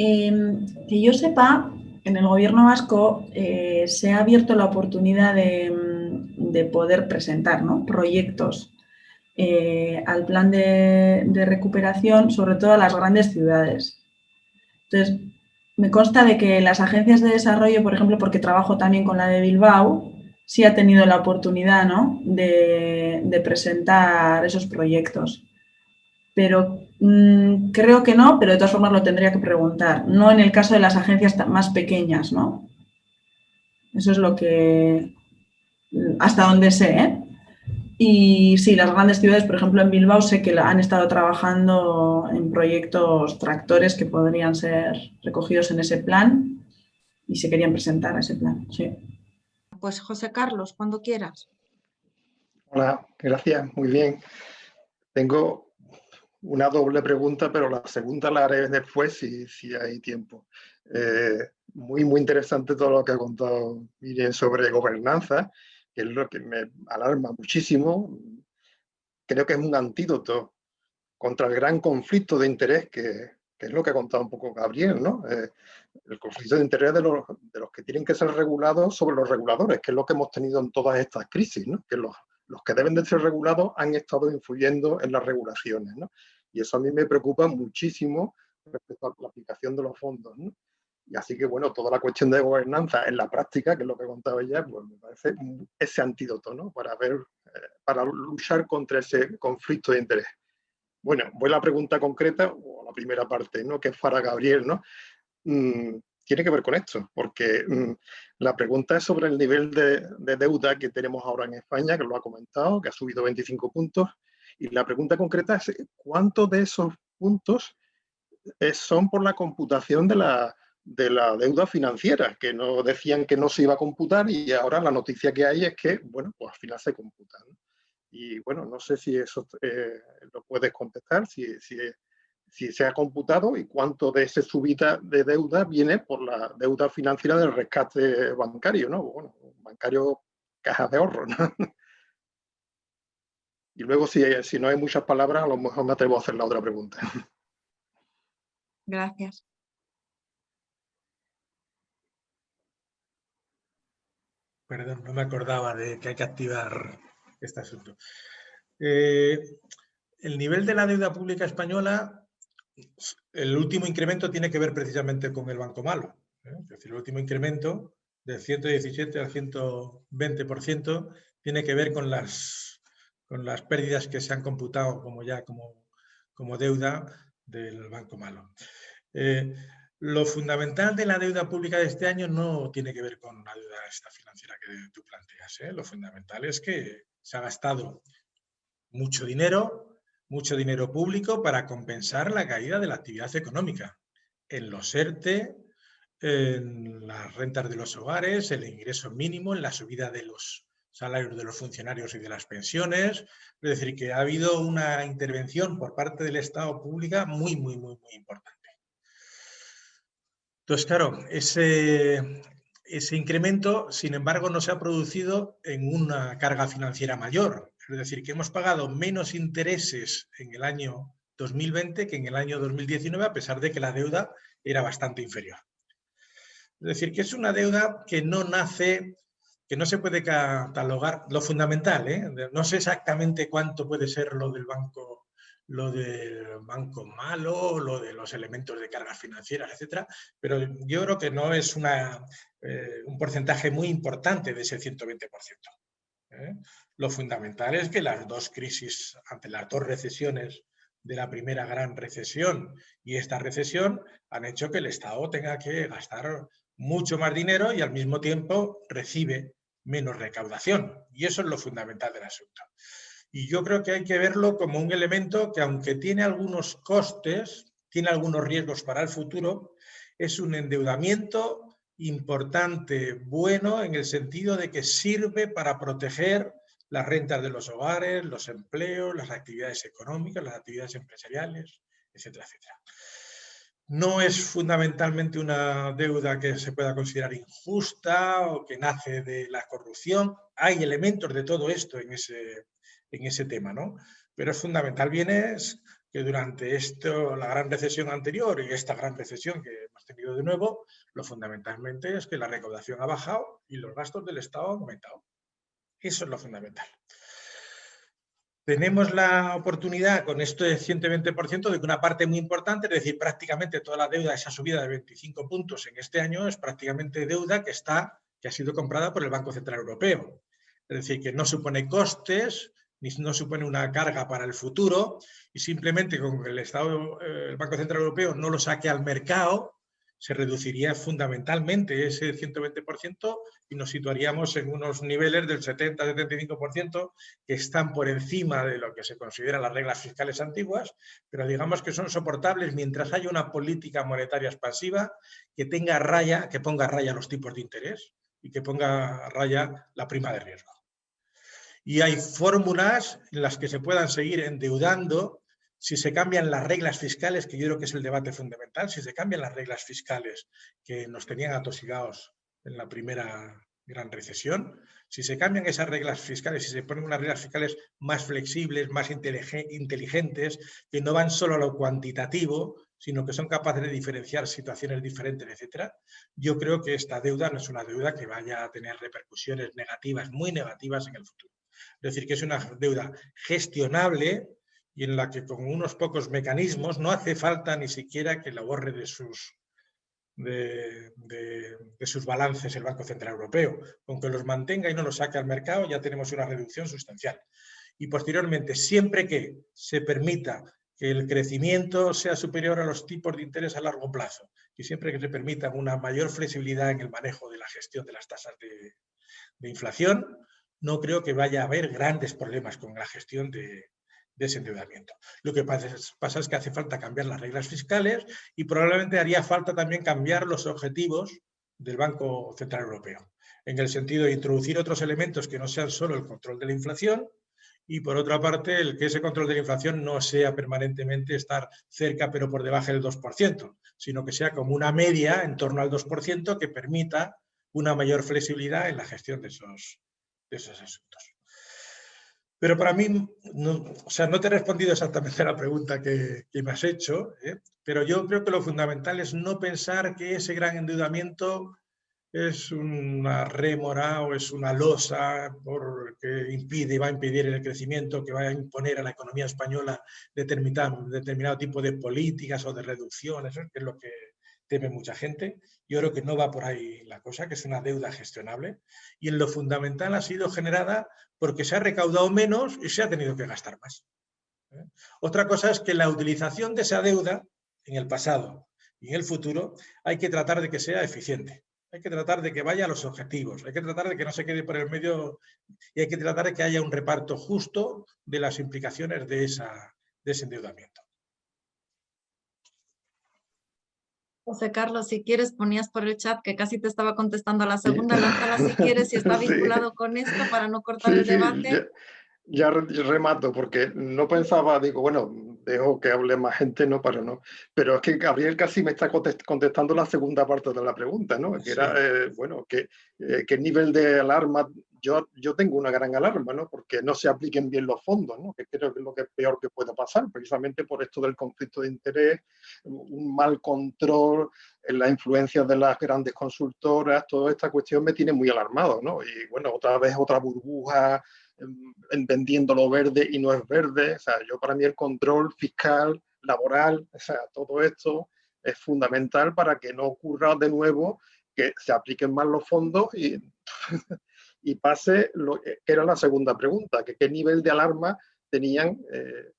Em, que yo sepa, en el gobierno vasco eh, se ha abierto la oportunidad de, mm, poder presentar proyectos eh, al plan de, recuperación, sobre todo a las grandes ciudades. Entonces, me consta de que las agencias de desarrollo, por ejemplo, porque trabajo también con la de Bilbao, sí ha tenido la oportunidad de presentar esos proyectos. Pero mm, creo que no, pero de todas formas lo tendría que preguntar. No en el caso de las agencias más pequeñas, ¿no? Eso es lo que, hasta donde sé, ¿eh? Y sí, las grandes ciudades, por ejemplo en Bilbao, sé que han estado trabajando en proyectos tractores que podrían ser recogidos en ese plan y se querían presentar a ese plan, sí. Pues José Carlos, cuando quieras. Hola, gracias, muy bien. Tengo una doble pregunta, pero la segunda la haré después si, si hay tiempo. Eh, muy, muy interesante todo lo que ha contado Miriam sobre gobernanza, que es lo que me alarma muchísimo. Creo que es un antídoto contra el gran conflicto de interés que, es lo que ha contado un poco Gabriel, ¿no? Eh, el conflicto de interés de los, de los, que tienen que ser regulados sobre los reguladores, que es lo que hemos tenido en todas estas crisis, ¿no? que los, los que deben de ser regulados han estado influyendo en las regulaciones. ¿no? Y eso a mí me preocupa muchísimo respecto a la aplicación de los fondos. ¿no? Y así que, bueno, toda la cuestión de gobernanza en la práctica, que es lo que contaba ella, pues me parece ese antídoto, ¿no? Para ver, eh, para luchar contra ese conflicto de interés. Bueno, voy a la pregunta concreta, o la primera parte, ¿no? Que es para Gabriel, ¿no? Mm, tiene que ver con esto, porque mm, la pregunta es sobre el nivel de, de, deuda que tenemos ahora en España, que lo ha comentado, que ha subido 25 puntos, y la pregunta concreta es ¿cuántos de esos puntos eh, son por la computación de la, de la deuda financiera, que no decían que no se iba a computar y ahora la noticia que hay es que, bueno, pues al final se computa. Y bueno, no sé si eso eh, lo puedes contestar, si, si, si, se ha computado y cuánto de esa subida de deuda viene por la deuda financiera del rescate bancario, ¿no? Bueno, bancario caja de ahorro, ¿no? Y luego, si, si no hay muchas palabras, a lo mejor me atrevo a hacer la otra pregunta. Gracias. Perdón, no me acordaba de que hay que activar este asunto. Eh, el nivel de la deuda pública española, el último incremento tiene que ver precisamente con el Banco Malo. ¿eh? Es decir, el último incremento del 117 al 120% tiene que ver con las, con las pérdidas que se han computado como ya como, como deuda del Banco Malo. Eh, lo fundamental de la deuda pública de este año no tiene que ver con la deuda esta financiera que tú planteas. ¿eh? Lo fundamental es que se ha gastado mucho dinero, mucho dinero público para compensar la caída de la actividad económica en los ERTE, en las rentas de los hogares, el ingreso mínimo, en la subida de los salarios de los funcionarios y de las pensiones. Es decir, que ha habido una intervención por parte del Estado pública muy, muy, muy, muy importante. Entonces, claro, ese, ese incremento, sin embargo, no se ha producido en una carga financiera mayor. Es decir, que hemos pagado menos intereses en el año 2020 que en el año 2019, a pesar de que la deuda era bastante inferior. Es decir, que es una deuda que no nace, que no se puede catalogar, lo fundamental, ¿eh? no sé exactamente cuánto puede ser lo del Banco lo del banco malo, lo de los elementos de cargas financieras, etcétera, pero yo creo que no es eh, un porcentaje muy importante de ese 120%. ¿Eh? Lo fundamental es que las dos crisis, ante las dos recesiones de la primera gran recesión y esta recesión, han hecho que el Estado tenga que gastar mucho más dinero y al mismo tiempo recibe menos recaudación. Y eso es lo fundamental del asunto. Y yo creo que hay que verlo como un elemento que aunque tiene algunos costes, tiene algunos riesgos para el futuro, es un endeudamiento importante, bueno, en el sentido de que sirve para proteger las rentas de los hogares, los empleos, las actividades económicas, las actividades empresariales, etcétera, etcétera. No es fundamentalmente una deuda que se pueda considerar injusta o que nace de la corrupción. Hay elementos de todo esto en ese, en ese tema, ¿no? Pero es fundamental bien es que durante esto, la gran recesión anterior y esta gran recesión que hemos tenido de nuevo, lo fundamentalmente es que la recaudación ha bajado y los gastos del Estado han aumentado. Eso es lo fundamental. Tenemos la oportunidad con esto de 120% de que una parte muy importante, es decir, prácticamente toda la deuda, esa subida de 25 puntos en este año es prácticamente deuda que, está, que ha sido comprada por el Banco Central Europeo. Es decir, que no supone costes, no supone una carga para el futuro y simplemente con que el, Estado, eh, el Banco Central Europeo no lo saque al mercado, se reduciría fundamentalmente ese 120% y nos situaríamos en unos niveles del 70-75% que están por encima de lo que se consideran las reglas fiscales antiguas, pero digamos que son soportables mientras haya una política monetaria expansiva que tenga raya, que ponga raya los tipos de interés y que ponga raya la prima de riesgo y hay fórmulas en las que se puedan seguir endeudando si se cambian las reglas fiscales, que yo creo que es el debate fundamental, si se cambian las reglas fiscales que nos tenían atosigados en la primera gran recesión, si se cambian esas reglas fiscales, si se ponen unas reglas fiscales más flexibles, más inteligentes, que no van solo a lo cuantitativo, sino que son capaces de diferenciar situaciones diferentes, etc., yo creo que esta deuda no es una deuda que vaya a tener repercusiones negativas, muy negativas en el futuro. Es decir, que es una deuda gestionable y en la que con unos pocos mecanismos no hace falta ni siquiera que la borre de sus, de, sus balances el Banco Central Europeo. Con que los mantenga y no los saque al mercado ya tenemos una reducción sustancial. Y posteriormente, siempre que se permita que el crecimiento sea superior a los tipos de interés a largo plazo y siempre que se permita una mayor flexibilidad en el manejo de la gestión de las tasas de, de inflación, no creo que vaya a haber grandes problemas con la gestión de, ese endeudamiento. Lo que pasa es, que hace falta cambiar las reglas fiscales y probablemente haría falta también cambiar los objetivos del Banco Central Europeo, en el sentido de introducir otros elementos que no sean solo el control de la inflación y por otra parte el que ese control de la inflación no sea permanentemente estar cerca pero por debajo del 2%, sino que sea como una media en torno al 2% que permita una mayor flexibilidad en la gestión de esos, esos asuntos. Pero para mí, no, o sea, no te he respondido exactamente a la pregunta que, me has hecho, ¿eh? pero yo creo que lo fundamental es no pensar que ese gran endeudamiento es una rémora o es una losa que impide y va a impedir el crecimiento, que va a imponer a la economía española determinado, determinado tipo de políticas o de reducciones, que es lo que teme mucha gente. Yo creo que no va por ahí la cosa, que es una deuda gestionable. Y en lo fundamental ha sido generada porque se ha recaudado menos y se ha tenido que gastar más. ¿eh? Otra cosa es que la utilización de esa deuda en el pasado y en el futuro hay que tratar de que sea eficiente. Hay que tratar de que vaya a los objetivos, hay que tratar de que no se quede por el medio y hay que tratar de que haya un reparto justo de las implicaciones de, esa, de ese endeudamiento. José Carlos, si quieres, ponías por el chat que casi te estaba contestando a la segunda, lánzala si quieres, si está vinculado con esto para no cortar el debate. Ya, remato, porque no pensaba, digo, bueno, dejo que hable más gente, no para no. Pero es que Gabriel casi me está contestando la segunda parte de la pregunta, ¿no? Que era, eh, bueno, que, eh, qué nivel de alarma yo, yo tengo una gran alarma, ¿no? Porque no se apliquen bien los fondos, ¿no? Que creo que es lo que es peor que pueda pasar, precisamente por esto del conflicto de interés, un mal control, en la influencia de las grandes consultoras, toda esta cuestión me tiene muy alarmado, ¿no? Y bueno, otra vez otra burbuja em, vendiendo lo verde y no es verde, o sea, yo para mí el control fiscal, laboral, o sea, todo esto es fundamental para que no ocurra de nuevo que se apliquen mal los fondos y y pase lo que era la segunda pregunta, que qué nivel de alarma tenían, eh,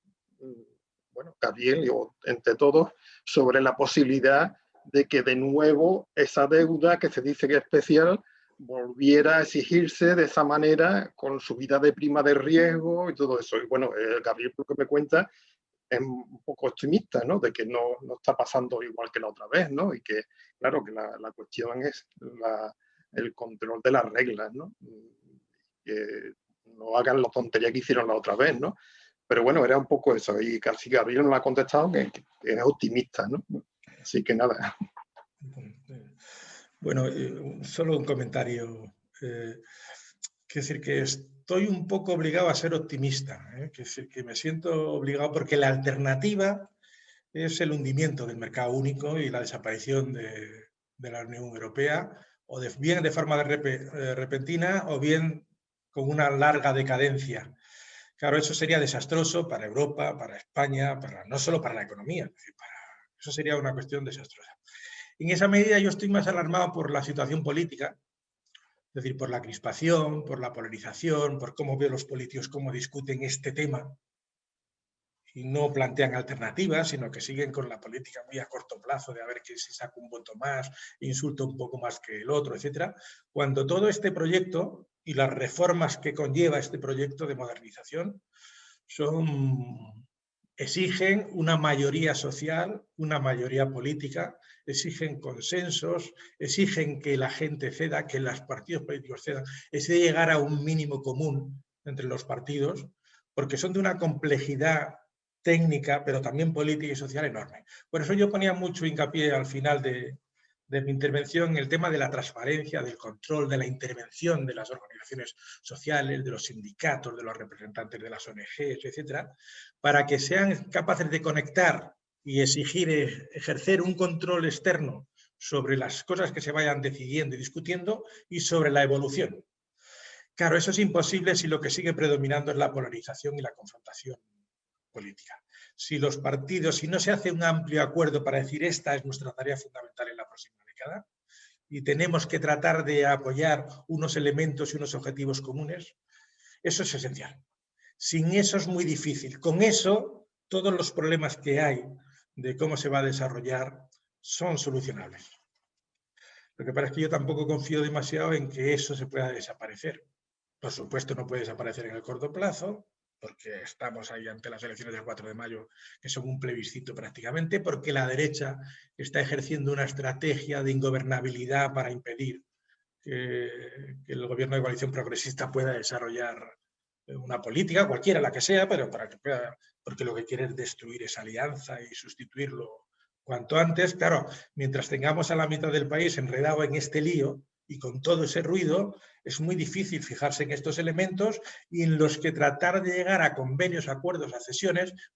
bueno, Gabriel entre todos, sobre la posibilidad de que de nuevo esa deuda que se dice que es especial volviera a exigirse de esa manera con subida de prima de riesgo y todo eso. Y bueno, eh, Gabriel, lo que me cuenta, es un poco optimista, ¿no? De que no, no, está pasando igual que la otra vez, ¿no? Y que, claro, que la, la cuestión es la, el control de las reglas, ¿no? Que no hagan la tontería que hicieron la otra vez, ¿no? Pero bueno, era un poco eso, y casi Gabriel no lo ha contestado, que, es optimista, ¿no? Así que nada. Bueno, eh, solo un comentario. Eh, quiero decir que estoy un poco obligado a ser optimista, ¿eh? que me siento obligado porque la alternativa es el hundimiento del mercado único y la desaparición de, de la Unión Europea o de, bien de forma eh, repentina o bien con una larga decadencia. Claro, eso sería desastroso para Europa, para España, para, no solo para la economía, para, eso sería una cuestión desastrosa. En esa medida yo estoy más alarmado por la situación política, es decir, por la crispación, por la polarización, por cómo veo los políticos cómo discuten este tema, y no plantean alternativas, sino que siguen con la política muy a corto plazo de a ver que si saca un voto más, insulta un poco más que el otro, etc. Cuando todo este proyecto y las reformas que conlleva este proyecto de modernización son, exigen una mayoría social, una mayoría política, exigen consensos, exigen que la gente ceda, que los partidos políticos cedan, es de llegar a un mínimo común entre los partidos, porque son de una complejidad técnica, pero también política y social enorme. Por eso yo ponía mucho hincapié al final de, mi intervención en el tema de la transparencia, del control, de la intervención de las organizaciones sociales, de los sindicatos, de los representantes de las ONGs, etcétera, para que sean capaces de conectar y exigir e, ejercer un control externo sobre las cosas que se vayan decidiendo y discutiendo y sobre la evolución. Claro, eso es imposible si lo que sigue predominando es la polarización y la confrontación política. Si los partidos, si no se hace un amplio acuerdo para decir esta es nuestra tarea fundamental en la próxima década y tenemos que tratar de apoyar unos elementos y unos objetivos comunes, eso es esencial. Sin eso es muy difícil. Con eso, todos los problemas que hay de cómo se va a desarrollar son solucionables. Lo que pasa es que yo tampoco confío demasiado en que eso se pueda desaparecer. Por supuesto no puede desaparecer en el corto plazo, porque estamos ahí ante las elecciones del 4 de mayo, que son un plebiscito prácticamente, porque la derecha está ejerciendo una estrategia de ingobernabilidad para impedir que, el gobierno de coalición progresista pueda desarrollar una política, cualquiera la que sea, pero para que pueda, porque lo que quiere es destruir esa alianza y sustituirlo cuanto antes. Claro, mientras tengamos a la mitad del país enredado en este lío y con todo ese ruido, es muy difícil fijarse en estos elementos y en los que tratar de llegar a convenios, acuerdos, a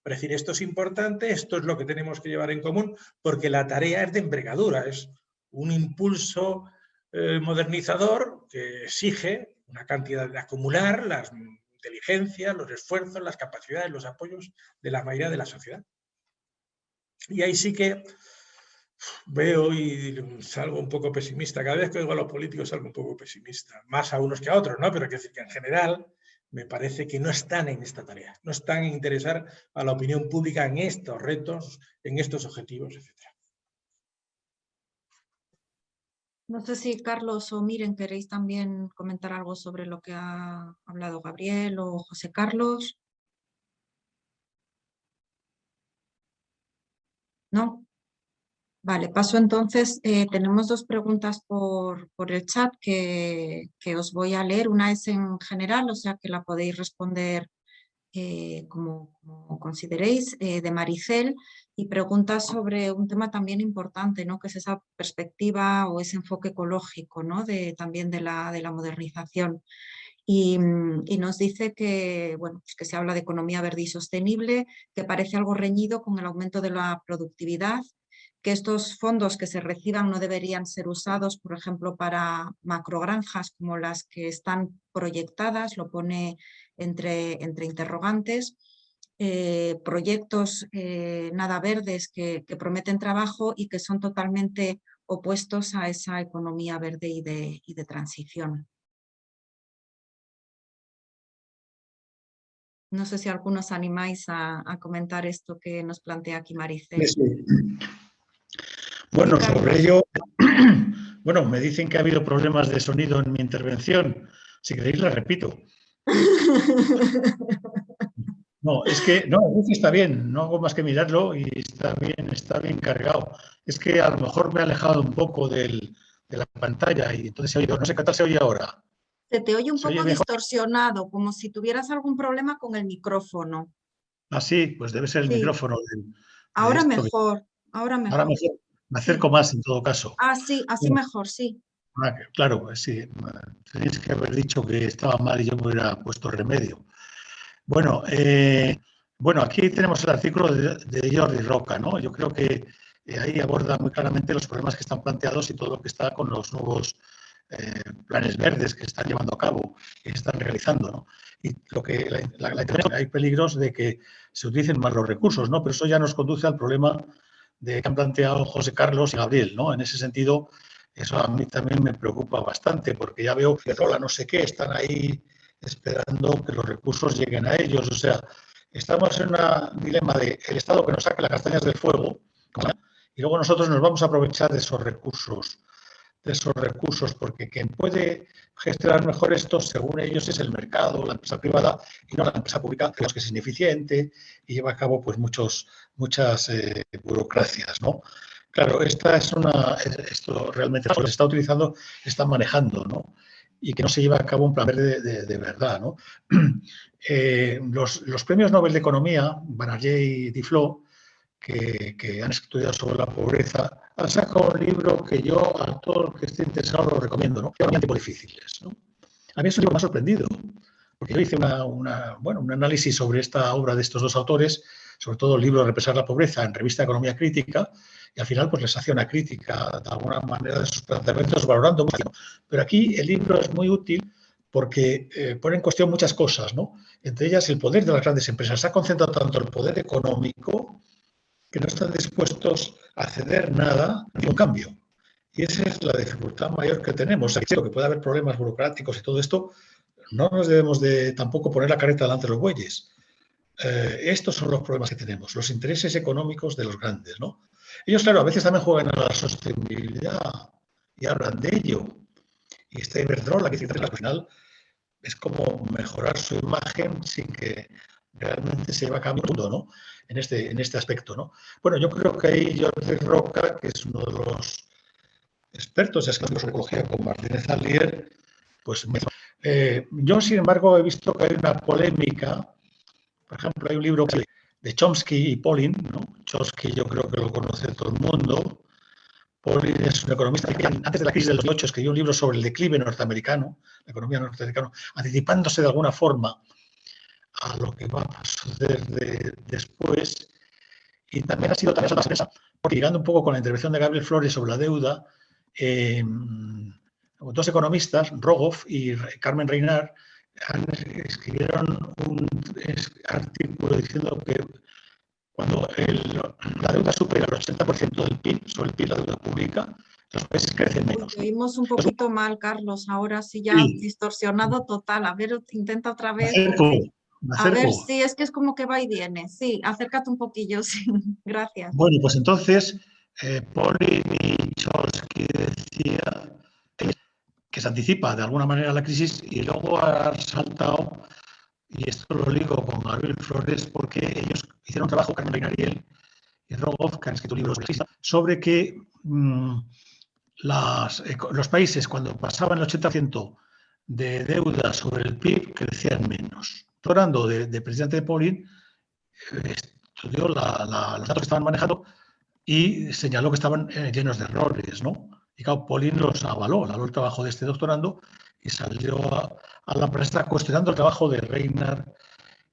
para decir esto es importante, esto es lo que tenemos que llevar en común, porque la tarea es de envergadura, es un impulso eh, modernizador que exige una cantidad de acumular las inteligencias, los esfuerzos, las capacidades, los apoyos de la mayoría de la sociedad. Y ahí sí que veo y salgo un poco pesimista. Cada vez que oigo a los políticos salgo un poco pesimista, más a unos que a otros, ¿no? Pero que decir que en general me parece que no están en esta tarea, no están en interesar a la opinión pública en estos retos, en estos objetivos, etc. No sé si Carlos o Miren queréis también comentar algo sobre lo que ha hablado Gabriel o José Carlos. ¿No? Vale, paso entonces, eh, tenemos dos preguntas por, el chat que, os voy a leer. Una es en general, o sea que la podéis responder eh, como, consideréis, eh, de Maricel, y pregunta sobre un tema también importante, ¿no? que es esa perspectiva o ese enfoque ecológico ¿no? de, también de la, de la modernización. Y, nos dice que, bueno, pues que se habla de economía verde y sostenible, que parece algo reñido con el aumento de la productividad que estos fondos que se reciban no deberían ser usados, por ejemplo, para macrogranjas como las que están proyectadas, lo pone entre, entre interrogantes, eh, proyectos eh, nada verdes que, prometen trabajo y que son totalmente opuestos a esa economía verde y de, de transición. No sé si algunos animáis a, comentar esto que nos plantea aquí Maricel. Bueno, sobre ello, bueno, me dicen que ha habido problemas de sonido en mi intervención. Si queréis, la repito. No, es que, no, está bien, no hago más que mirarlo y está bien, está bien cargado. Es que a lo mejor me he alejado un poco de la pantalla y entonces se oído, no sé qué tal se oye ahora. Se te oye un poco distorsionado, como si tuvieras algún problema con el micrófono. Ah, sí, pues debe ser el micrófono. ahora, mejor, ahora mejor, ahora mejor. Me acerco más en todo caso. Ah, sí, así mejor, sí. Ah, claro, pues sí. Tenéis que haber dicho que estaba mal y yo me hubiera puesto remedio. Bueno, eh, bueno aquí tenemos el artículo de, Jordi Roca, ¿no? Yo creo que eh, ahí aborda muy claramente los problemas que están planteados y todo lo que está con los nuevos eh, planes verdes que están llevando a cabo que están realizando. ¿no? Y lo que hay peligros de que se utilicen más los recursos, ¿no? Pero eso ya nos conduce al problema de que han planteado José Carlos y Gabriel, ¿no? En ese sentido, eso a mí también me preocupa bastante, porque ya veo que Rola no sé qué, están ahí esperando que los recursos lleguen a ellos. O sea, estamos en un dilema de el Estado que nos saque las castañas del fuego y luego nosotros nos vamos a aprovechar de esos recursos de esos recursos, porque quien puede gestionar mejor esto, según ellos, es el mercado, la empresa privada y no la empresa pública, que es ineficiente y lleva a cabo pues muchos, muchas eh, burocracias, ¿no? Claro, esta es una, esto realmente se está utilizando, está manejando, ¿no? y que no se lleva a cabo un plan verde de, verdad. ¿no? Eh, los, premios Nobel de Economía, Banerjee y Duflo, que, que, han estudiado sobre la pobreza, han sacado un libro que yo a todo el que esté interesado lo recomiendo, ¿no? Son tiempos difíciles. ¿no? A mí eso me ha sorprendido, porque yo hice una, bueno, un análisis sobre esta obra de estos dos autores, sobre todo el libro Represar la pobreza en Revista Economía Crítica, y al final pues les hacía una crítica de alguna manera de sus planteamientos valorando mucho. Pero aquí el libro es muy útil porque eh, pone en cuestión muchas cosas, ¿no? Entre ellas el poder de las grandes empresas. Se ha concentrado tanto el poder económico que no están dispuestos a ceder nada ni un cambio. Y esa es la dificultad mayor que tenemos. Aquí que puede haber problemas burocráticos y todo esto, no nos debemos de tampoco poner la careta delante de los bueyes. Eh, estos son los problemas que tenemos, los intereses económicos de los grandes, ¿no? Ellos, claro, a veces también juegan a la sostenibilidad y hablan de ello. Y esta Iberdrola, que al final es como mejorar su imagen sin que realmente se lleve a cabo el mundo, ¿no? En este, en este aspecto, ¿no? Bueno, yo creo que ahí Jordi Roca, que es uno de los expertos en ecología con Martínez Alier, pues eh, yo, sin embargo, he visto que hay una polémica, por ejemplo, hay un libro que de Chomsky y Polin. ¿no? Chomsky yo creo que lo conoce todo el mundo. Polin es un economista que antes de la crisis de los 2008 escribió un libro sobre el declive norteamericano, la economía norteamericana, anticipándose de alguna forma a lo que va a suceder después. Y también ha sido también una sorpresa, porque llegando un poco con la intervención de Gabriel Flores sobre la deuda, em, dos economistas, Rogoff y Carmen Reinar, escribieron un artículo diciendo que cuando la deuda supera el 80% del PIB, sobre el PIB, la deuda pública, los países crecen menos. Lo oímos un poquito mal, Carlos, ahora sí ya distorsionado total. A ver, intenta otra vez. A ver, sí, es que es como que va y viene. Sí, acércate un poquillo, sí. Gracias. Bueno, pues entonces, eh, Polly y Cholsky decía que se anticipa de alguna manera la crisis y luego ha saltado, y esto lo digo con Gabriel Flores, porque ellos hicieron un trabajo, Carmen Ariel y Rogoff, que han escrito libros sobre que mm, los países cuando pasaban el 80% de deuda sobre el PIB crecían menos. Torando, de, de presidente de Pauling, estudió los datos que estaban manejando y señaló que estaban eh, llenos de errores, ¿no? Y claro, Pauline los avaló, avaló el trabajo de este doctorando y salió a, la prensa cuestionando el trabajo de Reynard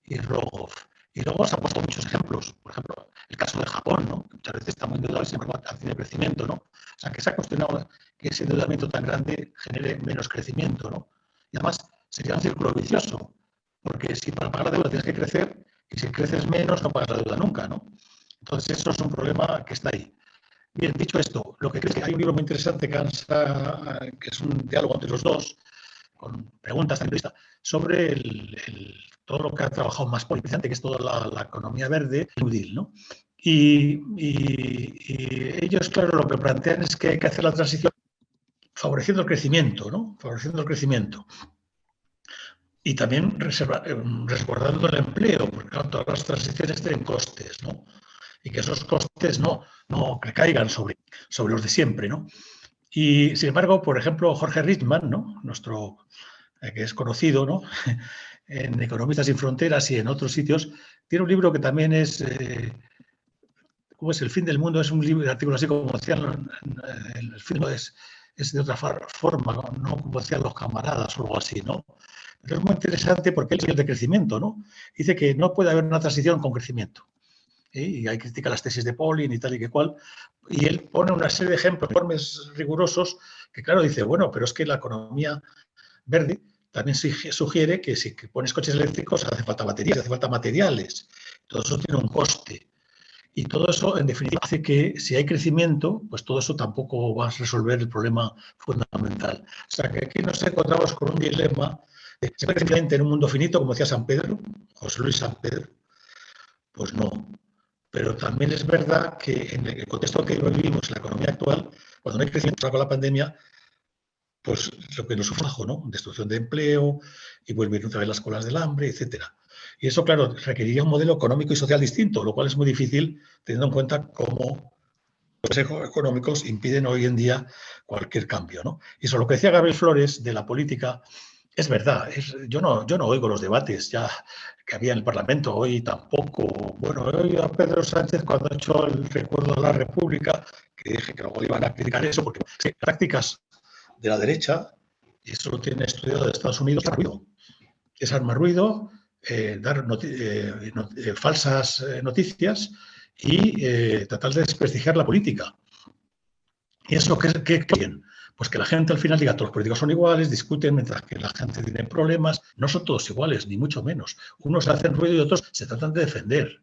y Rogoff. Y luego se han puesto muchos ejemplos, por ejemplo, el caso de Japón, ¿no? muchas veces está muy endeudado y sin embargo tiene crecimiento, ¿no? O sea, que se ha cuestionado que ese endeudamiento tan grande genere menos crecimiento, ¿no? Y además sería un círculo vicioso, porque si para pagar la deuda tienes que crecer y si creces menos no pagas la deuda nunca, ¿no? Entonces eso es un problema que está ahí. Bien, dicho esto, lo que creo que hay un libro muy interesante que, es un diálogo entre los dos, con preguntas entrevista, sobre todo lo que ha trabajado más politizante, que es toda la, economía verde, útil, ¿no? Y, ellos, claro, lo que plantean es que hay que hacer la transición favoreciendo el crecimiento, ¿no? Favoreciendo el crecimiento. Y también resguardando el empleo, porque todas las transiciones tienen costes, ¿no? y que esos costes no, no recaigan sobre, sobre los de siempre. ¿no? Y sin embargo, por ejemplo, Jorge Rittman, ¿no? nuestro, eh, que es conocido ¿no? en Economistas sin Fronteras y en otros sitios, tiene un libro que también es, eh, ¿cómo es? El fin del mundo, es un libro, artículo así como decían, el fin es, es de otra forma, ¿no? como decían los camaradas o algo así, ¿no? Pero es muy interesante porque él es el de crecimiento, ¿no? Dice que no puede haber una transición con crecimiento. ¿eh? y hay crítica las tesis de Pauling y tal y que cual, y él pone una serie de ejemplos, informes rigurosos, que claro, dice, bueno, pero es que la economía verde también sugiere que si pones coches eléctricos hace falta baterías, hace falta materiales, todo eso tiene un coste. Y todo eso, en definitiva, hace que si hay crecimiento, pues todo eso tampoco va a resolver el problema fundamental. O sea, que aquí nos encontramos con un dilema. ¿Se puede en un mundo finito, como decía San Pedro, José Luis San Pedro? Pues no. Pero también es verdad que en el contexto que vivimos, en la economía actual, cuando no hay crecimiento con la pandemia, pues lo que nos sufre, ¿no? Destrucción de empleo y vuelven otra vez las colas del hambre, etcétera. Y eso, claro, requeriría un modelo económico y social distinto, lo cual es muy difícil teniendo en cuenta cómo los económicos impiden hoy en día cualquier cambio. ¿no? Y eso lo que decía Gabriel Flores de la política es verdad. yo, no, yo no oigo los debates ya que había en el Parlamento hoy tampoco. Bueno, hoy a Pedro Sánchez cuando ha hecho el recuerdo de la República, que dije que luego iban a criticar eso, porque prácticas de la derecha, y eso lo tiene estudiado de Estados Unidos, es ruido. Es armar ruido, eh, dar eh, eh, falsas noticias y tratar de desprestigiar la política. ¿Y eso qué, qué, bien? Pues que la gente al final diga, todos los políticos son iguales, discuten mientras que la gente tiene problemas. No son todos iguales, ni mucho menos. Unos hacen ruido y otros se tratan de defender.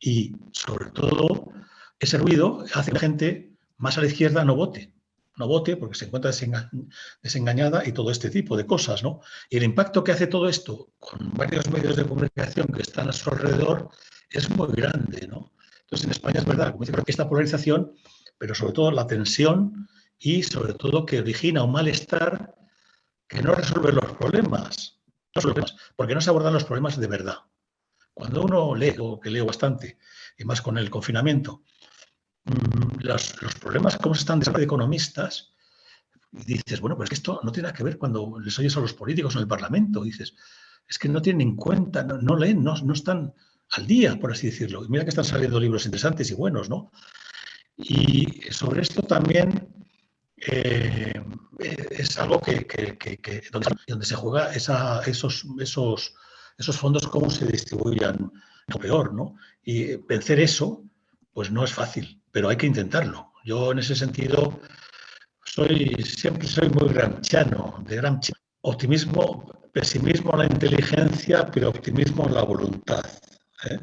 Y sobre todo, ese ruido hace que la gente más a la izquierda no vote. No vote porque se encuentra desengañada y todo este tipo de cosas. ¿no? Y el impacto que hace todo esto con varios medios de comunicación que están a su alrededor es muy grande. ¿no? Entonces, en España es verdad, como dice, que esta polarización, pero sobre todo la tensión y sobre todo que origina un malestar que no resuelve los problemas, no porque no se abordan los problemas de verdad. Cuando uno lee, o que leo bastante, y más con el confinamiento, mm, los, problemas, cómo se están de economistas, y dices, bueno, pues esto no tiene nada que ver cuando les oyes a los políticos en el Parlamento, dices, es que no tienen en cuenta, no, leen, no, no, están al día, por así decirlo. Y mira que están saliendo libros interesantes y buenos, ¿no? Y sobre esto también eh, es algo que, donde, se juega esos, esos, esos fondos, cómo se distribuyan lo peor, ¿no? Y vencer eso, pues no es fácil, pero hay que intentarlo. Yo en ese sentido soy, siempre soy muy gramsciano, de Gramsci. Optimismo, pesimismo en la inteligencia, pero optimismo en la voluntad. ¿eh?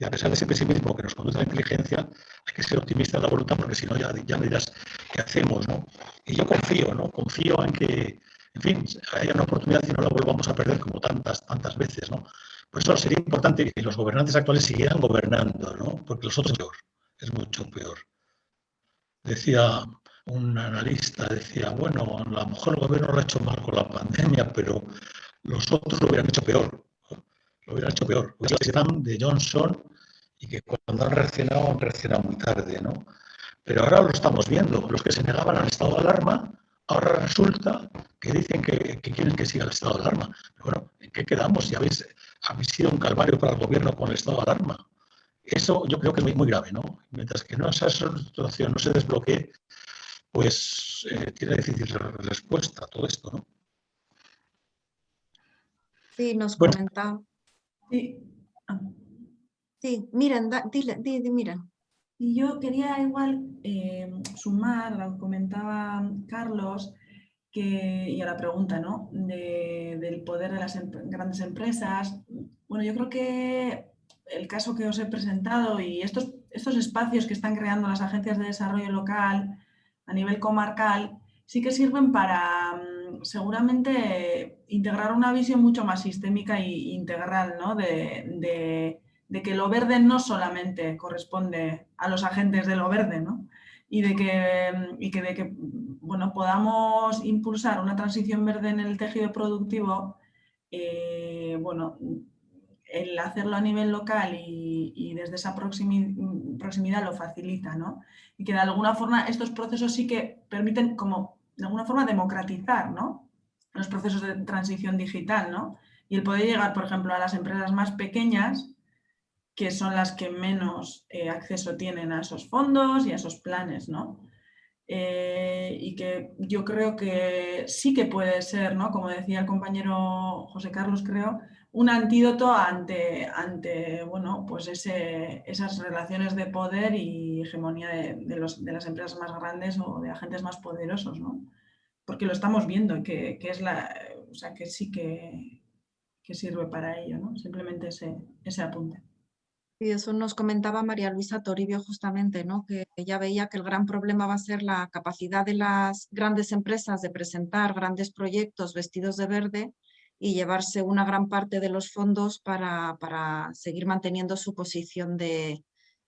Y a pesar de ese pesimismo que nos conduce a la inteligencia, hay que ser optimista en la voluntad, porque si no ya, ya dirás qué hacemos, ¿no? Y yo confío, ¿no? Confío en que, en fin, haya una oportunidad y no la volvamos a perder como tantas, tantas veces, ¿no? Por eso sería importante que los gobernantes actuales siguieran gobernando, ¿no? Porque los otros es peor, es mucho peor. Decía un analista, decía, bueno, a lo mejor el gobierno lo ha hecho mal con la pandemia, pero los otros lo hubieran hecho peor lo hubiera hecho peor. de Johnson y que cuando han reaccionado, han reaccionado muy tarde, ¿no? Pero ahora lo estamos viendo. Los que se negaban al estado de alarma, ahora resulta que dicen que, quieren que siga el estado de alarma. bueno, ¿en qué quedamos? Si habéis, habéis sido un calvario para el gobierno con el estado de alarma. Eso yo creo que es muy, grave, ¿no? Mientras que no esa situación no se desbloquee, pues eh, tiene difícil respuesta a todo esto, ¿no? Sí, nos comentaba. Sí. Ah. Sí, miren, dile, miren. Y yo quería igual eh, sumar lo que comentaba Carlos, que, y a la pregunta ¿no? del poder de las grandes empresas. Bueno, yo creo que el caso que os he presentado y estos, estos espacios que están creando las agencias de desarrollo local a nivel comarcal sí que sirven para mm, seguramente integrar una visión mucho más sistémica e integral ¿no? de, que lo verde no solamente corresponde a los agentes de lo verde, ¿no? y de que, y que, de que bueno, podamos impulsar una transición verde en el tejido productivo, eh, bueno, el hacerlo a nivel local y, desde esa proximidad lo facilita, ¿no? Y que de alguna forma estos procesos sí que permiten como de alguna forma democratizar ¿no? los procesos de transición digital ¿no? y el poder llegar, por ejemplo, a las empresas más pequeñas que son las que menos eh, acceso tienen a esos fondos y a esos planes, ¿no? Eh, y que yo creo que sí que puede ser, ¿no? como decía el compañero José Carlos, creo, un antídoto ante, ante bueno, pues ese, esas relaciones de poder y hegemonía de, los, de, las empresas más grandes o de agentes más poderosos, ¿no? Porque lo estamos viendo, que, que es la, o sea, que sí que, que, sirve para ello, ¿no? Simplemente ese, ese apunte. Y eso nos comentaba María Luisa Toribio justamente, ¿no? que ella veía que el gran problema va a ser la capacidad de las grandes empresas de presentar grandes proyectos vestidos de verde y llevarse una gran parte de los fondos para, para seguir manteniendo su posición de,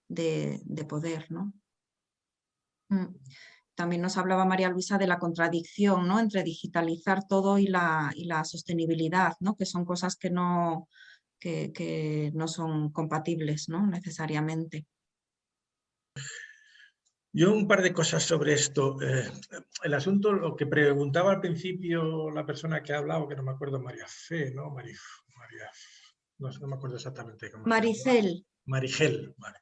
de, poder. ¿no? Mm. También nos hablaba María Luisa de la contradicción ¿no? entre digitalizar todo y la, y la sostenibilidad, ¿no? que son cosas que no, que, que no son compatibles ¿no? Yo un par de cosas sobre esto. Eh, el asunto, lo que preguntaba al principio la persona que ha hablado, que no me acuerdo, María Fe, ¿no? María, no, no, me acuerdo exactamente cómo Maricel. Marigel, vale.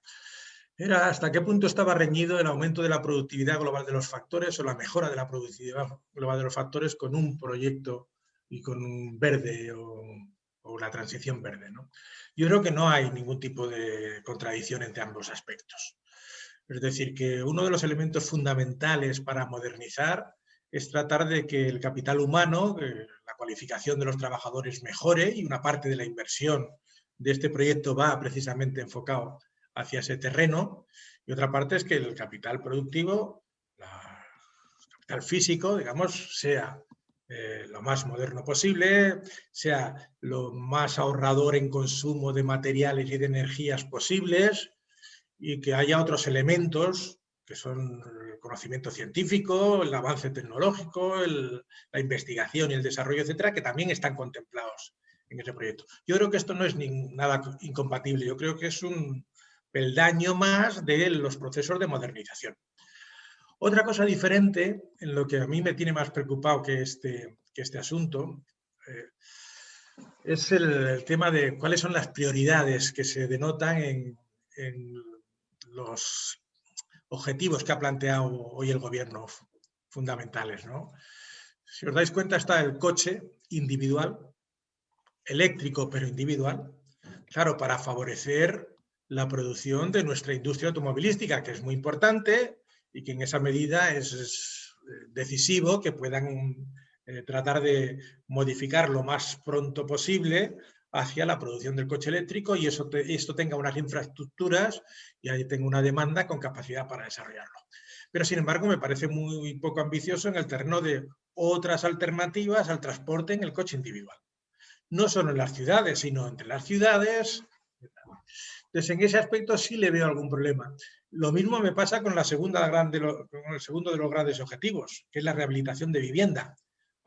Era hasta qué punto estaba reñido el aumento de la productividad global de los factores o la mejora de la productividad global de los factores con un proyecto y con un verde o, o la transición verde. ¿no? Yo creo que no hay ningún tipo de contradicción entre ambos aspectos. Es decir, que uno de los elementos fundamentales para modernizar es tratar de que el capital humano, la cualificación de los trabajadores mejore y una parte de la inversión de este proyecto va precisamente enfocado hacia ese terreno. Y otra parte es que el capital productivo, el capital físico, digamos, sea eh, lo más moderno posible, sea lo más ahorrador en consumo de materiales y de energías posibles y que haya otros elementos que son el conocimiento científico, el avance tecnológico, la investigación y el desarrollo, etcétera, que también están contemplados en ese proyecto. Yo creo que esto no es nada incompatible, yo creo que es un peldaño más de los procesos de modernización. Otra cosa diferente, en lo que a mí me tiene más preocupado que este, que este asunto, eh, es el, tema de cuáles son las prioridades que se denotan en, en los objetivos que ha planteado hoy el gobierno fundamentales. ¿no? Si os dais cuenta está el coche individual, eléctrico pero individual, claro, para favorecer la producción de nuestra industria automovilística, que es muy importante y que en esa medida es, eh, decisivo que puedan eh, tratar de modificar lo más pronto posible hacia la producción del coche eléctrico y eso esto tenga unas infraestructuras y ahí tenga una demanda con capacidad para desarrollarlo. Pero sin embargo me parece muy poco ambicioso en el terreno de otras alternativas al transporte en el coche individual no solo en las ciudades, sino entre las ciudades. Entonces, en ese aspecto sí le veo algún problema. Lo mismo me pasa con, la segunda con el segundo de los grandes objetivos, que es la rehabilitación de vivienda,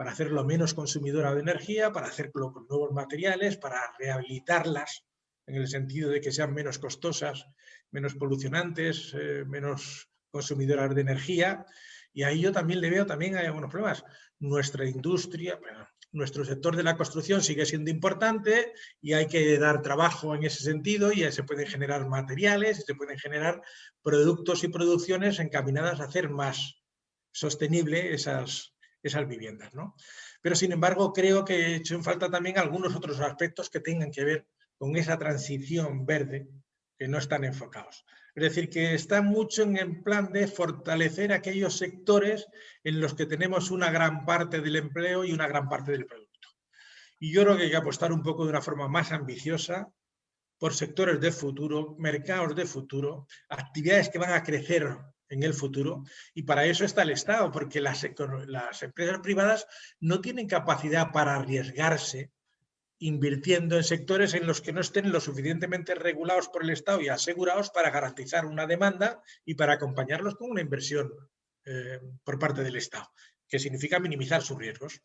para hacerlo menos consumidora de energía, para hacerlo con nuevos materiales, para rehabilitarlas en el sentido de que sean menos costosas, menos polucionantes, eh, menos consumidoras de energía. Y ahí yo también le veo también hay algunos problemas. Nuestra industria, nuestro sector de la construcción sigue siendo importante y hay que dar trabajo en ese sentido y se pueden generar materiales y se pueden generar productos y producciones encaminadas a hacer más sostenible esas, esas viviendas. ¿no? Pero sin embargo creo que he hecho en falta también algunos otros aspectos que tengan que ver con esa transición verde que no están enfocados. Es decir, que está mucho en el plan de fortalecer aquellos sectores en los que tenemos una gran parte del empleo y una gran parte del producto. Y yo creo que hay que apostar un poco de una forma más ambiciosa por sectores de futuro, mercados de futuro, actividades que van a crecer en el futuro y para eso está el Estado, porque las, empresas privadas no tienen capacidad para arriesgarse invirtiendo en sectores en los que no estén lo suficientemente regulados por el Estado y asegurados para garantizar una demanda y para acompañarlos con una inversión eh, por parte del Estado, que significa minimizar sus riesgos.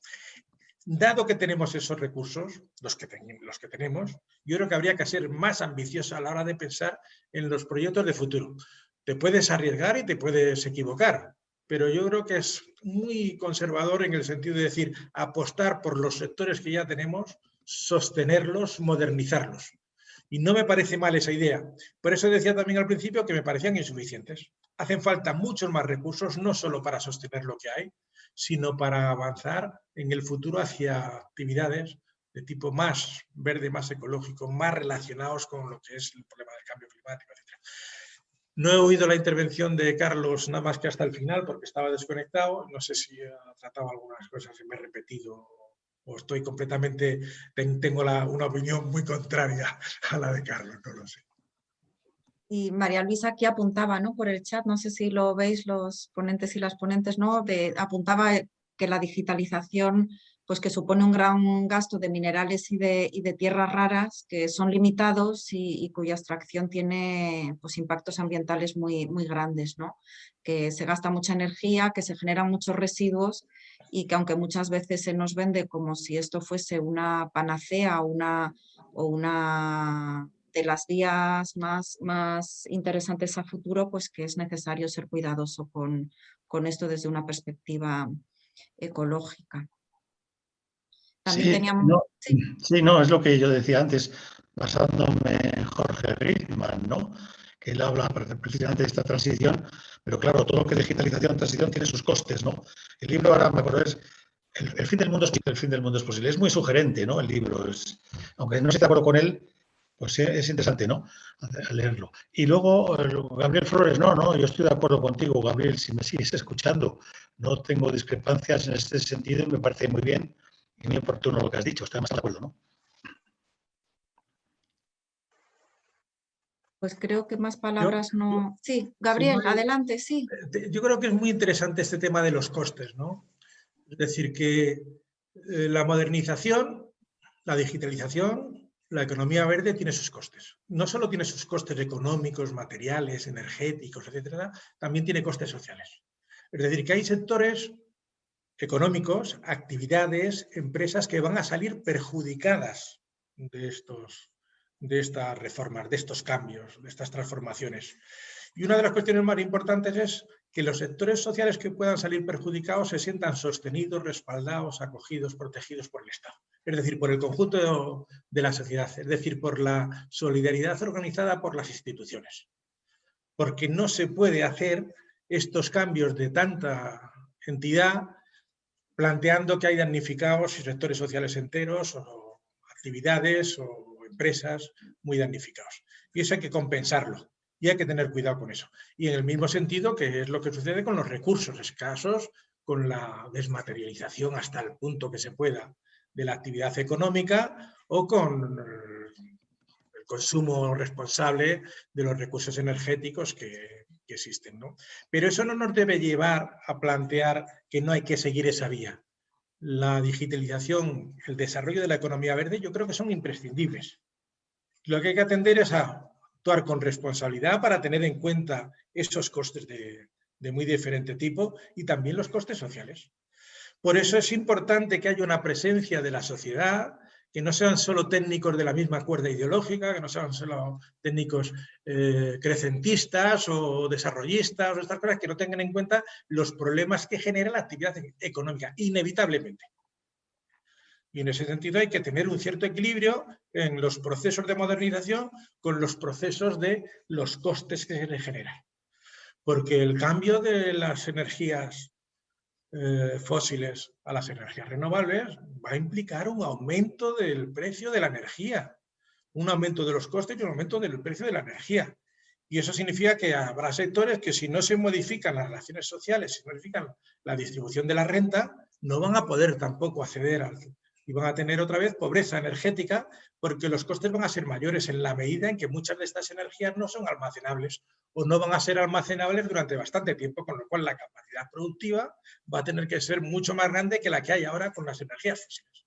Dado que tenemos esos recursos, los que, los que tenemos, yo creo que habría que ser más ambicioso a la hora de pensar en los proyectos de futuro. Te puedes arriesgar y te puedes equivocar, pero yo creo que es muy conservador en el sentido de decir apostar por los sectores que ya tenemos sostenerlos, modernizarlos. Y no me parece mal esa idea. Por eso decía también al principio que me parecían insuficientes. Hacen falta muchos más recursos, no solo para sostener lo que hay, sino para avanzar en el futuro hacia actividades de tipo más verde, más ecológico, más relacionados con lo que es el problema del cambio climático, etc. No he oído la intervención de Carlos nada más que hasta el final porque estaba desconectado. No sé si ha tratado algunas cosas y me he repetido o estoy completamente, tengo una opinión muy contraria a la de Carlos, no lo sé. Y María Luisa aquí apuntaba ¿no? por el chat, no sé si lo veis los ponentes y las ponentes, ¿no? De, apuntaba que la digitalización pues que supone un gran gasto de minerales y de, y de tierras raras que son limitados y, cuya extracción tiene pues, impactos ambientales muy, muy grandes, ¿no? que se gasta mucha energía, que se generan muchos residuos y que aunque muchas veces se nos vende como si esto fuese una panacea una, o una de las vías más, más interesantes a futuro, pues que es necesario ser cuidadoso con, con esto desde una perspectiva ecológica. También sí, teníamos... no, ¿sí? no, es lo que yo decía antes, basándome en Jorge Rickman, ¿no? que él habla precisamente de esta transición, pero claro, todo lo que digitalización, transición tiene sus costes, ¿no? El libro ahora me acuerdo es el, fin del mundo es el fin del mundo es posible. Es muy sugerente, ¿no? El libro, es, aunque no esté de acuerdo con él, pues es interesante, ¿no? leerlo. Y luego Gabriel Flores, no, no, yo estoy de acuerdo contigo, Gabriel, si me sigues escuchando, no tengo discrepancias en este sentido y me parece muy bien y muy oportuno lo que has dicho, estoy más de acuerdo, ¿no? Pues creo que más palabras no... Sí, Gabriel, adelante, sí. Yo creo que es muy interesante este tema de los costes, ¿no? Es decir, que eh, la modernización, la digitalización, la economía verde tiene sus costes. No solo tiene sus costes económicos, materiales, energéticos, etcétera, también tiene costes sociales. Es decir, que hay sectores económicos, actividades, empresas que van a salir perjudicadas de estos, de estas reformas, de estos cambios, de estas transformaciones. Y una de las cuestiones más importantes es que los sectores sociales que puedan salir perjudicados se sientan sostenidos, respaldados, acogidos, protegidos por el Estado. Es decir, por el conjunto de la sociedad, es decir, por la solidaridad organizada por las instituciones. Porque no se puede hacer estos cambios de tanta entidad planteando que hay damnificados y sectores sociales enteros o actividades o empresas muy damnificados. Y eso hay que compensarlo y hay que tener cuidado con eso. Y en el mismo sentido que es lo que sucede con los recursos escasos, con la desmaterialización hasta el punto que se pueda de la actividad económica o con el consumo responsable de los recursos energéticos que, existen. ¿no? Pero eso no nos debe llevar a plantear que no hay que seguir esa vía. La digitalización, el desarrollo de la economía verde, yo creo que son imprescindibles. Lo que hay que atender es a actuar con responsabilidad para tener en cuenta esos costes de, muy diferente tipo y también los costes sociales. Por eso es importante que haya una presencia de la sociedad, que no sean solo técnicos de la misma cuerda ideológica, que no sean solo técnicos eh, crecentistas o desarrollistas o estas cosas, que no tengan en cuenta los problemas que genera la actividad económica, inevitablemente. Y en ese sentido hay que tener un cierto equilibrio en los procesos de modernización con los procesos de los costes que se generan. Porque el cambio de las energías eh, fósiles a las energías renovables va a implicar un aumento del precio de la energía, un aumento de los costes y un aumento del precio de la energía. Y eso significa que habrá sectores que si no se modifican las relaciones sociales, si no modifican la distribución de la renta, no van a poder tampoco acceder al, y van a tener otra vez pobreza energética porque los costes van a ser mayores en la medida en que muchas de estas energías no son almacenables o no van a ser almacenables durante bastante tiempo, con lo cual la capacidad productiva va a tener que ser mucho más grande que la que hay ahora con las energías fósiles.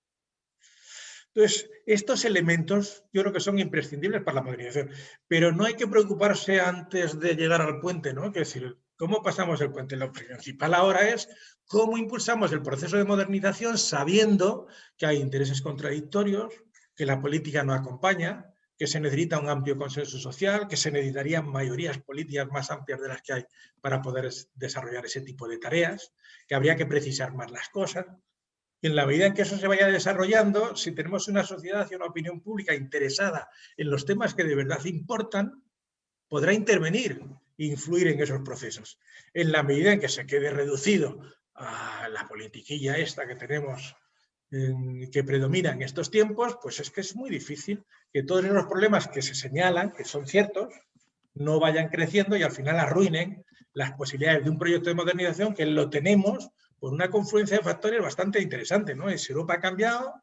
Entonces, estos elementos yo creo que son imprescindibles para la modernización, pero no hay que preocuparse antes de llegar al puente, ¿no? Es decir, ¿cómo pasamos el puente? Lo principal ahora es cómo impulsamos el proceso de modernización sabiendo que hay intereses contradictorios, que la política no acompaña, que se necesita un amplio consenso social, que se necesitarían mayorías políticas más amplias de las que hay para poder desarrollar ese tipo de tareas, que habría que precisar más las cosas. Y en la medida en que eso se vaya desarrollando, si tenemos una sociedad y una opinión pública interesada en los temas que de verdad importan, podrá intervenir e influir en esos procesos. En la medida en que se quede reducido a la politiquilla esta que tenemos que predomina en estos tiempos, pues es que es muy difícil que todos esos problemas que se señalan, que son ciertos, no vayan creciendo y al final arruinen las posibilidades de un proyecto de modernización que lo tenemos por una confluencia de factores bastante interesante. ¿no? Europa ha cambiado,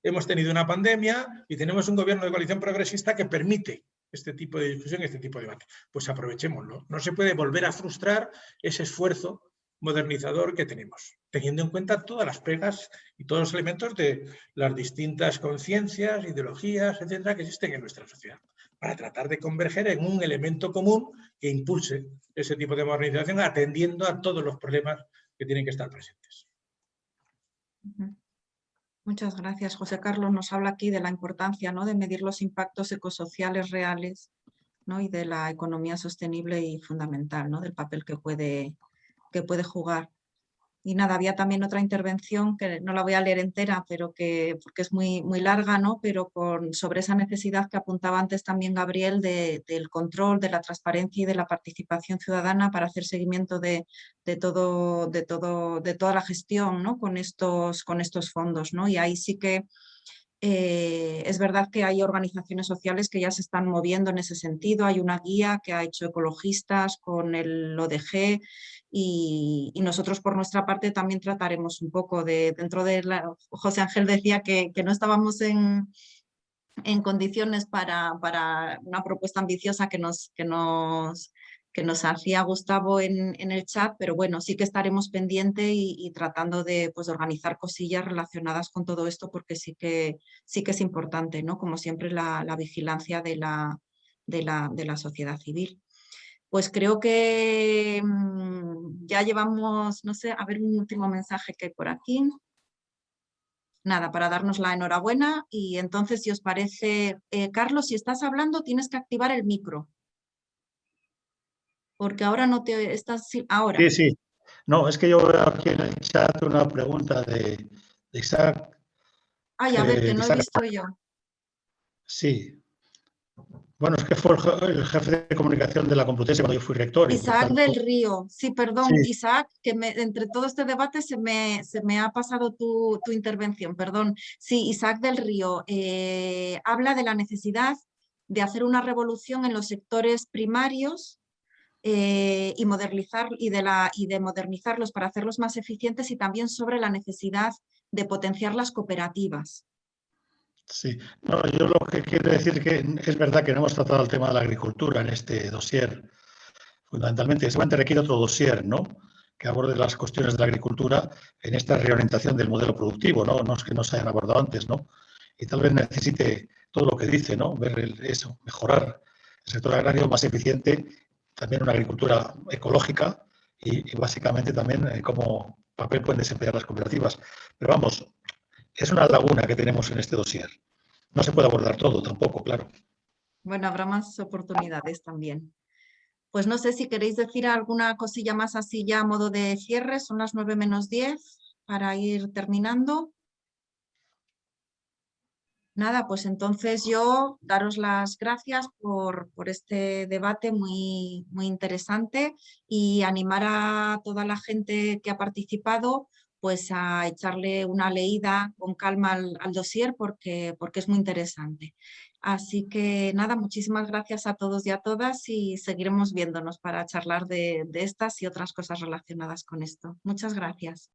hemos tenido una pandemia y tenemos un gobierno de coalición progresista que permite este tipo de discusión, este tipo de debate. Pues aprovechémoslo. No se puede volver a frustrar ese esfuerzo modernizador que tenemos, teniendo en cuenta todas las pegas y todos los elementos de las distintas conciencias, ideologías, etcétera, que existen en nuestra sociedad, para tratar de converger en un elemento común que impulse ese tipo de modernización atendiendo a todos los problemas que tienen que estar presentes. Muchas gracias, José Carlos. Nos habla aquí de la importancia ¿no? de medir los impactos ecosociales reales ¿no? y de la economía sostenible y fundamental, ¿no? del papel que puede, que puede jugar. Y nada, había también otra intervención que no la voy a leer entera, pero que, porque es muy, muy larga, ¿no? pero con, sobre esa necesidad que apuntaba antes también Gabriel de, del control, de la transparencia y de la participación ciudadana para hacer seguimiento de, de, todo, de, todo, de toda la gestión ¿no? con, estos, con estos fondos. ¿no? Y ahí sí que eh, es verdad que hay organizaciones sociales que ya se están moviendo en ese sentido. Hay una guía que ha hecho ecologistas con el ODG y, nosotros por nuestra parte también trataremos un poco de, dentro de la, José Ángel decía que, que no estábamos en, en condiciones para, para, una propuesta ambiciosa que nos, que nos que nos hacía Gustavo en, el chat, pero bueno, sí que estaremos pendientes y, tratando de pues, organizar cosillas relacionadas con todo esto porque sí que, sí que es importante, ¿no? Como siempre, la, vigilancia de la, de, la, de la sociedad civil. Pues creo que mm, ya llevamos, no sé, a ver un último mensaje que hay por aquí. Nada, para darnos la enhorabuena y entonces si os parece, eh, Carlos, si estás hablando tienes que activar el micro porque ahora no te estás... Ahora. Sí, sí. No, es que yo veo aquí en el chat una pregunta de, Isaac. Ay, a ver, que no he visto yo. Sí. Bueno, es que fue el jefe de comunicación de la Complutense cuando yo fui rector. Isaac del Río. Sí, perdón, Isaac, que entre todo este debate se me, se me ha pasado tu, intervención, perdón. Sí, Isaac del Río eh, habla de la necesidad de hacer una revolución en los sectores primarios eh, y, modernizar, y, de la, y de modernizarlos para hacerlos más eficientes y también sobre la necesidad de potenciar las cooperativas. Sí, yo lo que quiero decir que es verdad que no hemos tratado el tema de la agricultura en este dossier. Fundamentalmente, seguramente requiere otro dossier, ¿no? que aborde las cuestiones de la agricultura en esta reorientación del modelo productivo, ¿no? No es que no se hayan abordado antes, ¿no? Y tal vez necesite todo lo que dice, ¿no? Ver eso, mejorar el sector agrario más eficiente también una agricultura ecológica y, básicamente también eh, cómo papel pueden desempeñar las cooperativas. Pero vamos, es una laguna que tenemos en este dossier. No se puede abordar todo tampoco, claro. Bueno, habrá más oportunidades también. Pues no sé si queréis decir alguna cosilla más así ya a modo de cierre. Son las 9 menos 10 para ir terminando. Nada, pues entonces yo daros las gracias por, este debate muy, muy interesante y animar a toda la gente que ha participado pues a echarle una leída con calma al, dossier porque, porque es muy interesante. Así que nada, muchísimas gracias a todos y a todas y seguiremos viéndonos para charlar de estas y otras cosas relacionadas con esto. Muchas gracias.